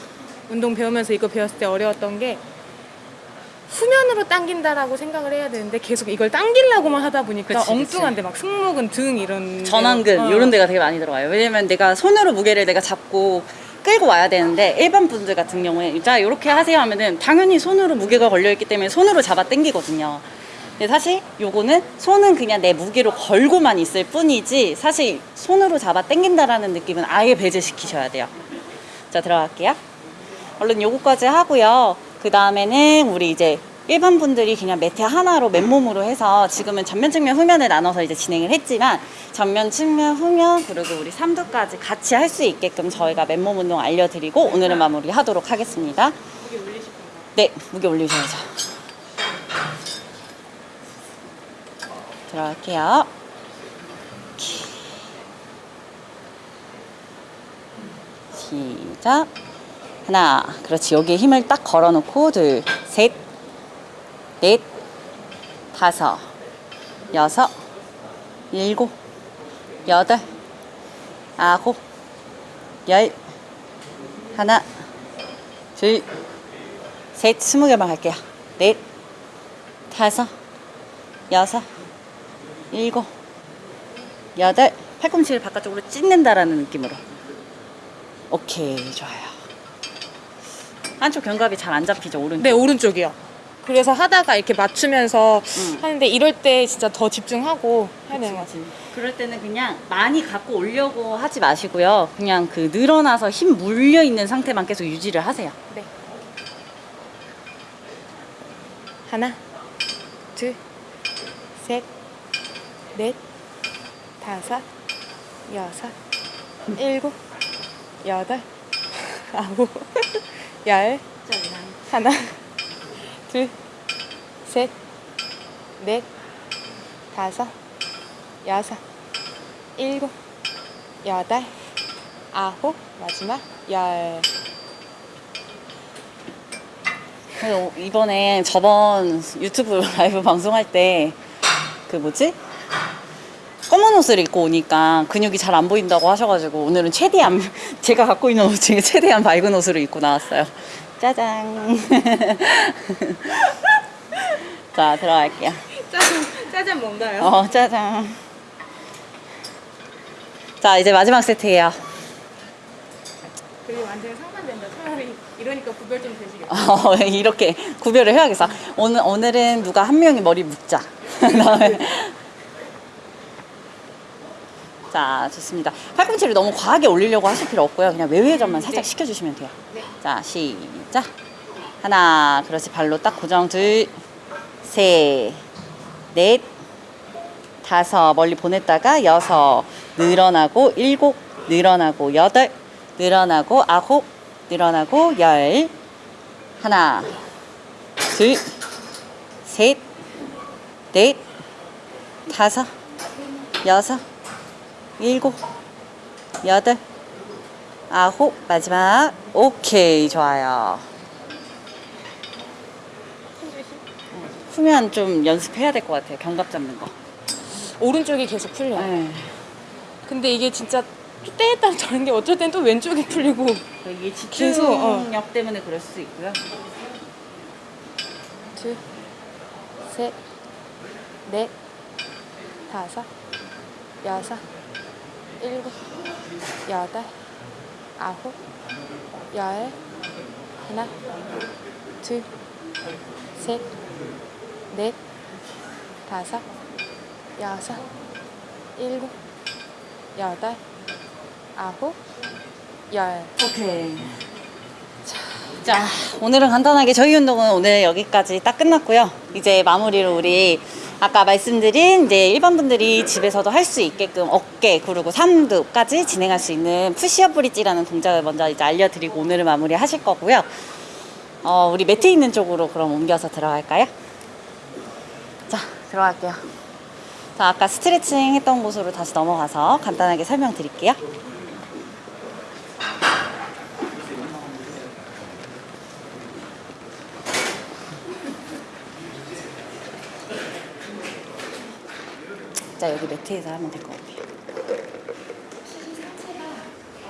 운동 배우면서 이거 배웠을 때 어려웠던 게 후면으로 당긴다라고 생각을 해야 되는데 계속 이걸 당기려고만 하다 보니까 그치, 그치. 엉뚱한데 막 승모근 등 이런 전완근 어. 이런 데가 되게 많이 들어가요. 왜냐면 내가 손으로 무게를 내가 잡고 끌고 와야 되는데 일반 분들 같은 경우에 자 이렇게 하세요 하면은 당연히 손으로 무게가 걸려 있기 때문에 손으로 잡아 당기거든요. 근데 사실 요거는 손은 그냥 내 무게로 걸고만 있을 뿐이지 사실 손으로 잡아 당긴다라는 느낌은 아예 배제시키셔야 돼요. 자 들어갈게요. 얼른 요거까지 하고요. 그 다음에는 우리 이제 일반 분들이 그냥 매트 하나로 맨몸으로 해서 지금은 전면 측면 후면을 나눠서 이제 진행을 했지만 전면 측면 후면 그리고 우리 삼두까지 같이 할 수 있게끔 저희가 맨몸 운동 알려드리고 오늘은 마무리 하도록 하겠습니다. 무게 올리실 건가요? 네, 무게 올리셔야죠. 들어갈게요. 시작. 하나, 그렇지. 여기에 힘을 딱 걸어놓고 둘, 셋, 넷, 다섯, 여섯, 일곱, 여덟, 아홉, 열, 하나, 둘, 셋, 스무 개만 할게요. 넷, 다섯, 여섯, 일곱, 여덟, 팔꿈치를 바깥쪽으로 찢는다라는 느낌으로. 오케이, 좋아요. 한쪽 견갑이 잘 안 잡히죠, 오른쪽. 네, 오른쪽이요. 그래서 하다가 이렇게 맞추면서 음. 하는데 이럴 때 진짜 더 집중하고 해야 되는 것 같아요. 그럴 때는 그냥 많이 갖고 오려고 하지 마시고요. 그냥 그 늘어나서 힘 물려 있는 상태만 계속 유지를 하세요. 네. 하나, 둘, 셋, 넷, 다섯, 여섯, 일곱, 여덟, 아홉, 열, 하나, 둘, 셋, 넷, 다섯, 여섯, 일곱, 여덟, 아홉, 마지막 열. 이번에 저번 유튜브 라이브 방송할 때 그 뭐지? 검은 옷을 입고 오니까 근육이 잘 안 보인다고 하셔가지고 오늘은 최대한 제가 갖고 있는 옷 중에 최대한 밝은 옷으로 입고 나왔어요. 짜잔. 자 들어갈게요. 짜잔, 짜잔 뭔가요? 어 짜잔. 자 이제 마지막 세트예요. 그게 완전 상반된다. 차라리 이러니까 구별 좀 되시겠다. 어, 이렇게 구별을 해야겠어. 오늘 오늘은 누가 한 명이 머리 묶자. 그다음에 자 좋습니다. 팔꿈치를 너무 과하게 올리려고 하실 필요 없고요. 그냥 외회전만 살짝 네. 시켜주시면 돼요. 네. 자 시작. 하나 그렇지 발로 딱 고정 둘, 셋, 넷, 다섯 멀리 보냈다가 여섯 늘어나고 일곱 늘어나고 여덟 늘어나고 아홉 늘어나고 열 하나 둘셋넷 다섯 여섯 일곱 여덟 아홉 마지막 오케이 좋아요 후면 좀 연습해야 될 것 같아요 견갑 잡는 거 오른쪽이 계속 풀려요. 네. 근데 이게 진짜 또 때에 따라 다른 게 어쩔 땐 또 왼쪽이 풀리고 이게 계속, 어. 집중력 때문에 그럴 수 있고요 둘, 셋, 넷, 다섯, 여섯, 일곱, 여덟, 아홉, 열, 하나, 둘, 셋, 넷, 다섯, 여섯, 일곱, 여덟, 아홉, 열. 오케이. 자, 오늘은 간단하게 저희 운동은 오늘 여기까지 딱 끝났고요. 이제 마무리로 우리 아까 말씀드린 이제 일반 분들이 집에서도 할 수 있게끔 어깨 그리고 삼두까지 진행할 수 있는 푸시업 브릿지라는 동작을 먼저 이제 알려드리고 오늘은 마무리 하실 거고요. 어, 우리 매트 있는 쪽으로 그럼 옮겨서 들어갈까요? 자, 들어갈게요. 자, 아까 스트레칭 했던 곳으로 다시 넘어가서 간단하게 설명드릴게요. 자 여기 매트에서 하면 될 것 같아요.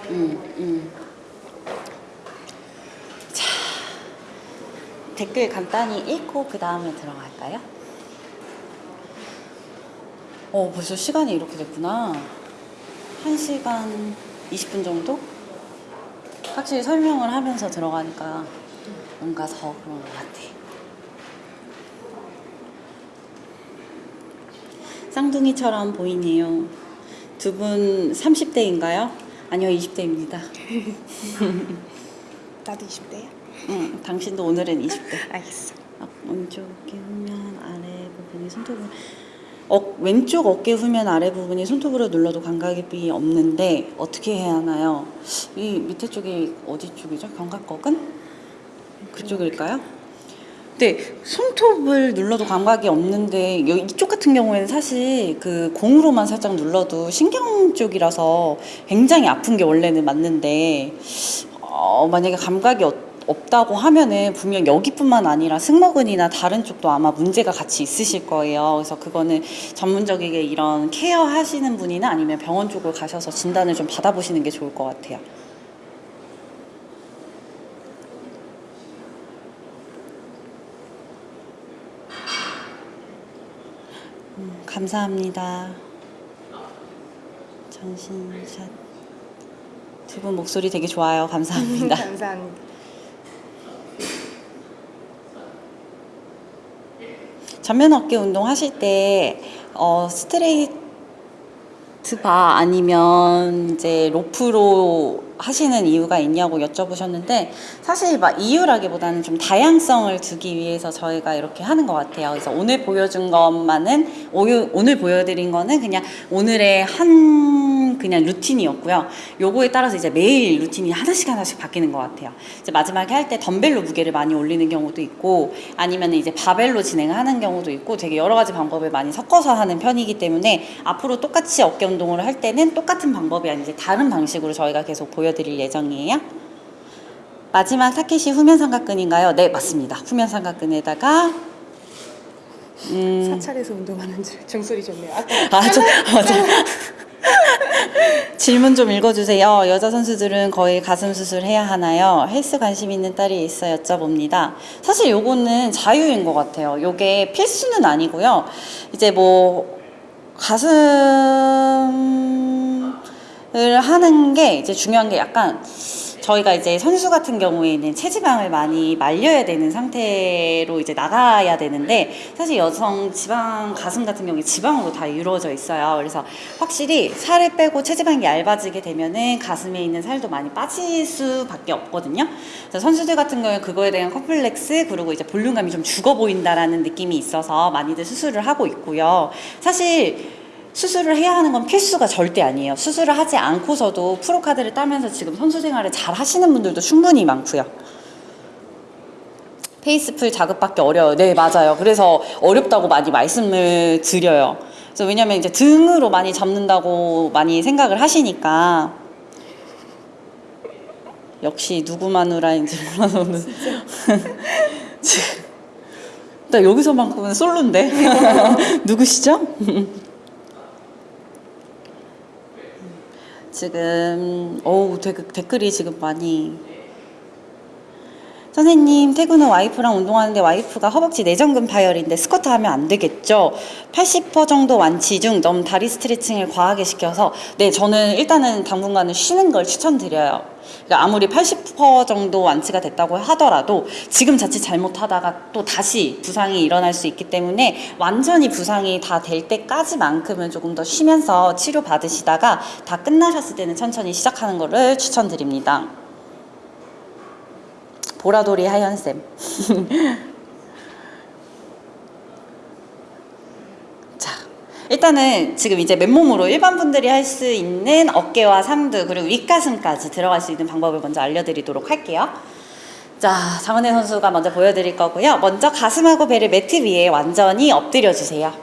음, 음. 자 댓글 간단히 읽고 그 다음에 들어갈까요? 어 벌써 시간이 이렇게 됐구나. 1시간 20분 정도? 확실히 설명을 하면서 들어가니까 뭔가 더 그런 것 같아. 쌍둥이처럼 보이네요. 두 분 30대인가요? 아니요, 20대입니다. 나도 20대야? 응, 당신도 오늘은 20대. 알겠어. 어, 왼쪽 어깨 후면 아래 부분이 손톱으로 어, 왼쪽 어깨 후면 아래 부분이 손톱으로 눌러도 감각이 없는데 어떻게 해야 하나요? 이 밑에 쪽이 어디 쪽이죠? 견갑각은? 그쪽일까요? 네, 손톱을 눌러도 감각이 없는데 여- 이쪽 같은 경우에는 사실 그 공으로만 살짝 눌러도 신경 쪽이라서 굉장히 아픈 게 원래는 맞는데 어, 만약에 감각이 없- 없다고 하면은 분명 여기뿐만 아니라 승모근이나 다른 쪽도 아마 문제가 같이 있으실 거예요. 그래서 그거는 전문적이게 이런 케어 하시는 분이나 아니면 병원 쪽으로 가셔서 진단을 좀 받아보시는 게 좋을 것 같아요. 감사합니다. 정신샷. 두 분 목소리 되게 좋아요. 감사합니다. 감사합니다. 전면 어깨 운동 하실 때 어, 스트레이트 바 아니면 이제 로프로 하시는 이유가 있냐고 여쭤보셨는데 사실 막 이유라기보다는 좀 다양성을 두기 위해서 저희가 이렇게 하는 것 같아요. 그래서 오늘 보여준 것만은 오늘 보여드린 거는 그냥 오늘의 한 그냥 루틴이었고요. 요거에 따라서 이제 매일 루틴이 하나씩 하나씩 바뀌는 것 같아요. 이제 마지막에 할 때 덤벨로 무게를 많이 올리는 경우도 있고 아니면 이제 바벨로 진행을 하는 경우도 있고 되게 여러 가지 방법을 많이 섞어서 하는 편이기 때문에 앞으로 똑같이 어깨 운동을 할 때는 똑같은 방법이 아니라 이제 다른 방식으로 저희가 계속 보여 드릴 예정이에요. 마지막 타켓이 후면 삼각근인가요? 네, 맞습니다. 후면 삼각근에다가 음, 사찰에서 운동하는 줄 중소리 좋네요. 아까 아, 저, 맞아. 질문 좀 읽어주세요. 여자 선수들은 거의 가슴 수술 해야 하나요? 헬스 관심 있는 딸이 있어 여쭤봅니다. 사실 요거는 자유인 것 같아요. 요게 필수는 아니고요. 이제 뭐 가슴 을 하는 게 이제 중요한 게 약간 저희가 이제 선수 같은 경우에는 체지방을 많이 말려야 되는 상태로 이제 나가야 되는데 사실 여성 지방 가슴 같은 경우에 지방으로 다 이루어져 있어요. 그래서 확실히 살을 빼고 체지방이 얇아지게 되면은 가슴에 있는 살도 많이 빠질 수밖에 없거든요. 그래서 선수들 같은 경우에 그거에 대한 컴플렉스 그리고 이제 볼륨감이 좀 죽어 보인다라는 느낌이 있어서 많이들 수술을 하고 있고요. 사실 수술을 해야 하는 건 필수가 절대 아니에요. 수술을 하지 않고서도 pro card를 따면서 지금 선수 생활을 잘 하시는 분들도 충분히 많고요. face pull 자극받기 어려워요. 네, 맞아요. 그래서 어렵다고 많이 말씀을 드려요. 그래서 왜냐면 이제 등으로 많이 잡는다고 많이 생각을 하시니까. 역시 누구 마누라인지 몰라서 오늘. 나 여기서만큼은 솔로인데. 누구시죠? 지금 어우 댓- 댓글이 지금 많이 선생님 퇴근 후 와이프랑 운동하는데 와이프가 허벅지 내전근 파열인데 스쿼트 하면 안 되겠죠? 80% 정도 완치 중 너무 다리 스트레칭을 과하게 시켜서 네 저는 일단은 당분간은 쉬는 걸 추천드려요. 그러니까 아무리 80% 정도 완치가 됐다고 하더라도 지금 자칫 잘못하다가 또 다시 부상이 일어날 수 있기 때문에 완전히 부상이 다 될 때까지만큼은 조금 더 쉬면서 치료 받으시다가 다 끝나셨을 때는 천천히 시작하는 거를 추천드립니다. 보라돌이 하연쌤. 일단은 지금 이제 맨몸으로 일반 분들이 할 수 있는 어깨와 상두 그리고 윗가슴까지 들어갈 수 있는 방법을 먼저 알려드리도록 할게요. 자, 장은혜 선수가 먼저 보여드릴 거고요. 먼저 가슴하고 배를 매트 위에 완전히 엎드려 주세요.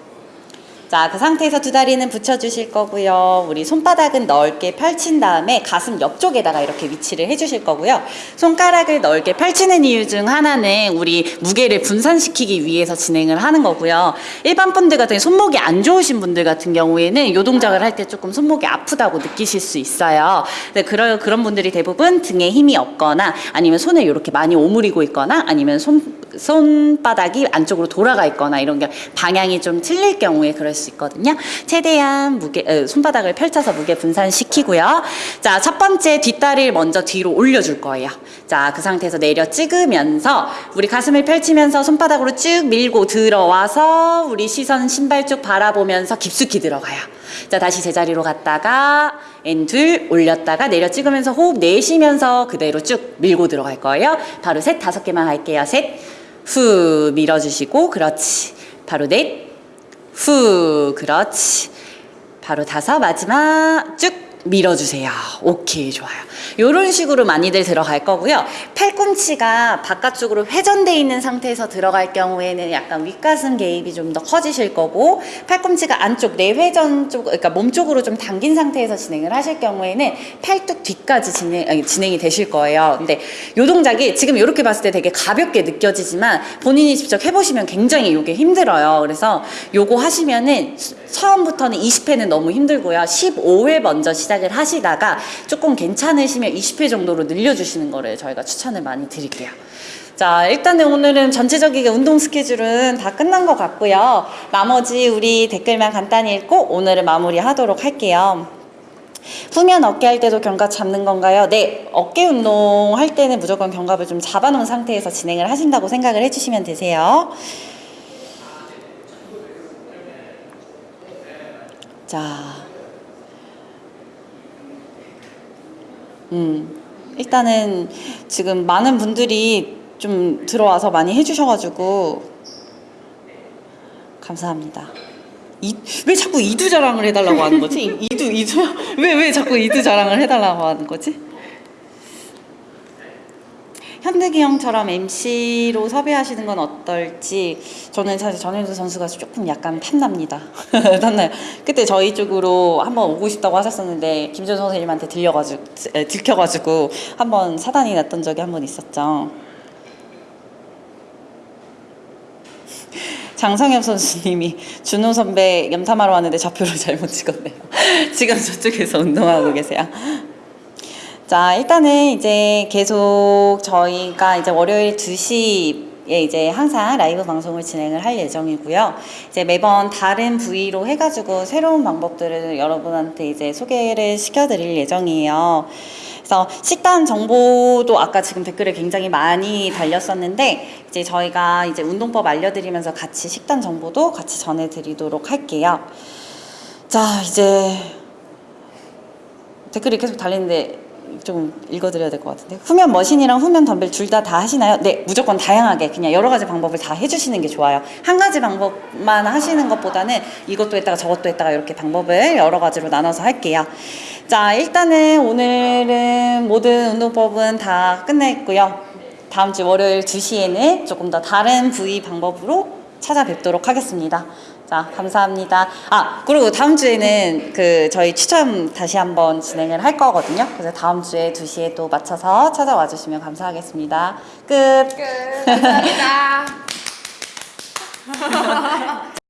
자, 그 상태에서 두 다리는 붙여주실 거고요. 우리 손바닥은 넓게 펼친 다음에 가슴 옆쪽에다가 이렇게 위치를 해주실 거고요. 손가락을 넓게 펼치는 이유 중 하나는 우리 무게를 분산시키기 위해서 진행을 하는 거고요. 일반 분들 같은 손목이 안 좋으신 분들 같은 경우에는 이 동작을 할 때 조금 손목이 아프다고 느끼실 수 있어요. 근데 그런 그런 분들이 대부분 등에 힘이 없거나 아니면 손을 이렇게 많이 오므리고 있거나 아니면 손 손바닥이 안쪽으로 돌아가 있거나 이런 게 방향이 좀 틀릴 경우에 그럴 수 있거든요. 최대한 무게 어, 손바닥을 펼쳐서 무게 분산시키고요. 자, 첫 번째 뒷다리를 먼저 뒤로 올려줄 거예요. 자, 그 상태에서 내려 찍으면서 우리 가슴을 펼치면서 손바닥으로 쭉 밀고 들어와서 우리 시선 신발 쭉 바라보면서 깊숙이 들어가요. 자, 다시 제자리로 갔다가 앤둘 올렸다가 내려 찍으면서 호흡 내쉬면서 그대로 쭉 밀고 들어갈 거예요. 바로 셋 다섯 개만 할게요. 셋, 후 밀어주시고 그렇지. 바로 넷, 후 그렇지. 바로 다섯 마지막 쭉 밀어주세요. 오케이 좋아요. 이런 식으로 많이들 들어갈 거고요. 팔꿈치가 바깥쪽으로 회전돼 있는 상태에서 들어갈 경우에는 약간 윗가슴 개입이 좀 더 커지실 거고 팔꿈치가 안쪽 내회전 쪽 그러니까 몸 쪽으로 좀 당긴 상태에서 진행을 하실 경우에는 팔뚝 뒤까지 진행 아니, 진행이 되실 거예요. 근데 요 동작이 지금 이렇게 봤을 때 되게 가볍게 느껴지지만 본인이 직접 해보시면 굉장히 이게 힘들어요. 그래서 요거 하시면은 수- 처음부터는 20회는 너무 힘들고요. 15회 먼저 시작 을 하시다가 조금 괜찮으시면 20회 정도로 늘려주시는 거를 저희가 추천을 많이 드릴게요. 자, 일단은 오늘은 전체적인 운동 스케줄은 다 끝난 것 같고요. 나머지 우리 댓글만 간단히 읽고 오늘은 마무리 하도록 할게요. 후면 어깨 할 때도 견갑 잡는 건가요? 네, 어깨 운동 할 때는 무조건 견갑을 좀 잡아놓은 상태에서 진행을 하신다고 생각을 해주시면 되세요. 자, 음, 일단은 지금 많은 분들이 좀 들어와서 많이 해주셔가지고 감사합니다. 이, 왜 자꾸 이두 자랑을 해달라고 하는 거지? 이- 이두 이두 왜 왜 자꾸 이두 자랑을 해달라고 하는 거지? 현대기 형처럼 MC로 섭외하시는 건 어떨지 저는 사실 전현주 선수가 조금 약간 탐납니다. 탐나요. 그때 저희 쪽으로 한번 오고 싶다고 하셨었는데 김준 선생님한테 들려가지고 에, 들켜가지고 한번 사단이 났던 적이 한 번 있었죠. 장성엽 선수님이 준호 선배 염탐하러 왔는데 좌표를 잘못 찍었네요. 지금 저쪽에서 운동하고 계세요. 자, 일단은 이제 계속 저희가 이제 월요일 2시에 이제 항상 라이브 방송을 진행을 할 예정이고요. 이제 매번 다른 부위로 해가지고 새로운 방법들을 여러분한테 이제 소개를 시켜드릴 예정이에요. 그래서 식단 정보도 아까 지금 댓글에 굉장히 많이 달렸었는데 이제 저희가 이제 운동법 알려드리면서 같이 식단 정보도 같이 전해드리도록 할게요. 자, 이제 댓글이 계속 달리는데 좀 읽어드려야 될 것 같은데 후면 머신이랑 후면 덤벨 둘다다 하시나요? 네 무조건 다양하게 그냥 여러 가지 방법을 다 해주시는 게 좋아요 한 가지 방법만 하시는 것보다는 이것도 했다가 저것도 했다가 이렇게 방법을 여러 가지로 나눠서 할게요 자 일단은 오늘은 모든 운동법은 다 끝냈고요 다음 주 월요일 2시에는 조금 더 다른 부위 방법으로 찾아뵙도록 하겠습니다. 자, 감사합니다. 아, 그리고 다음 주에는 그 저희 추첨 다시 한번 진행을 할 거거든요. 그래서 다음 주에 2시에 또 맞춰서 찾아와 주시면 감사하겠습니다. 끝. 끝. 감사합니다.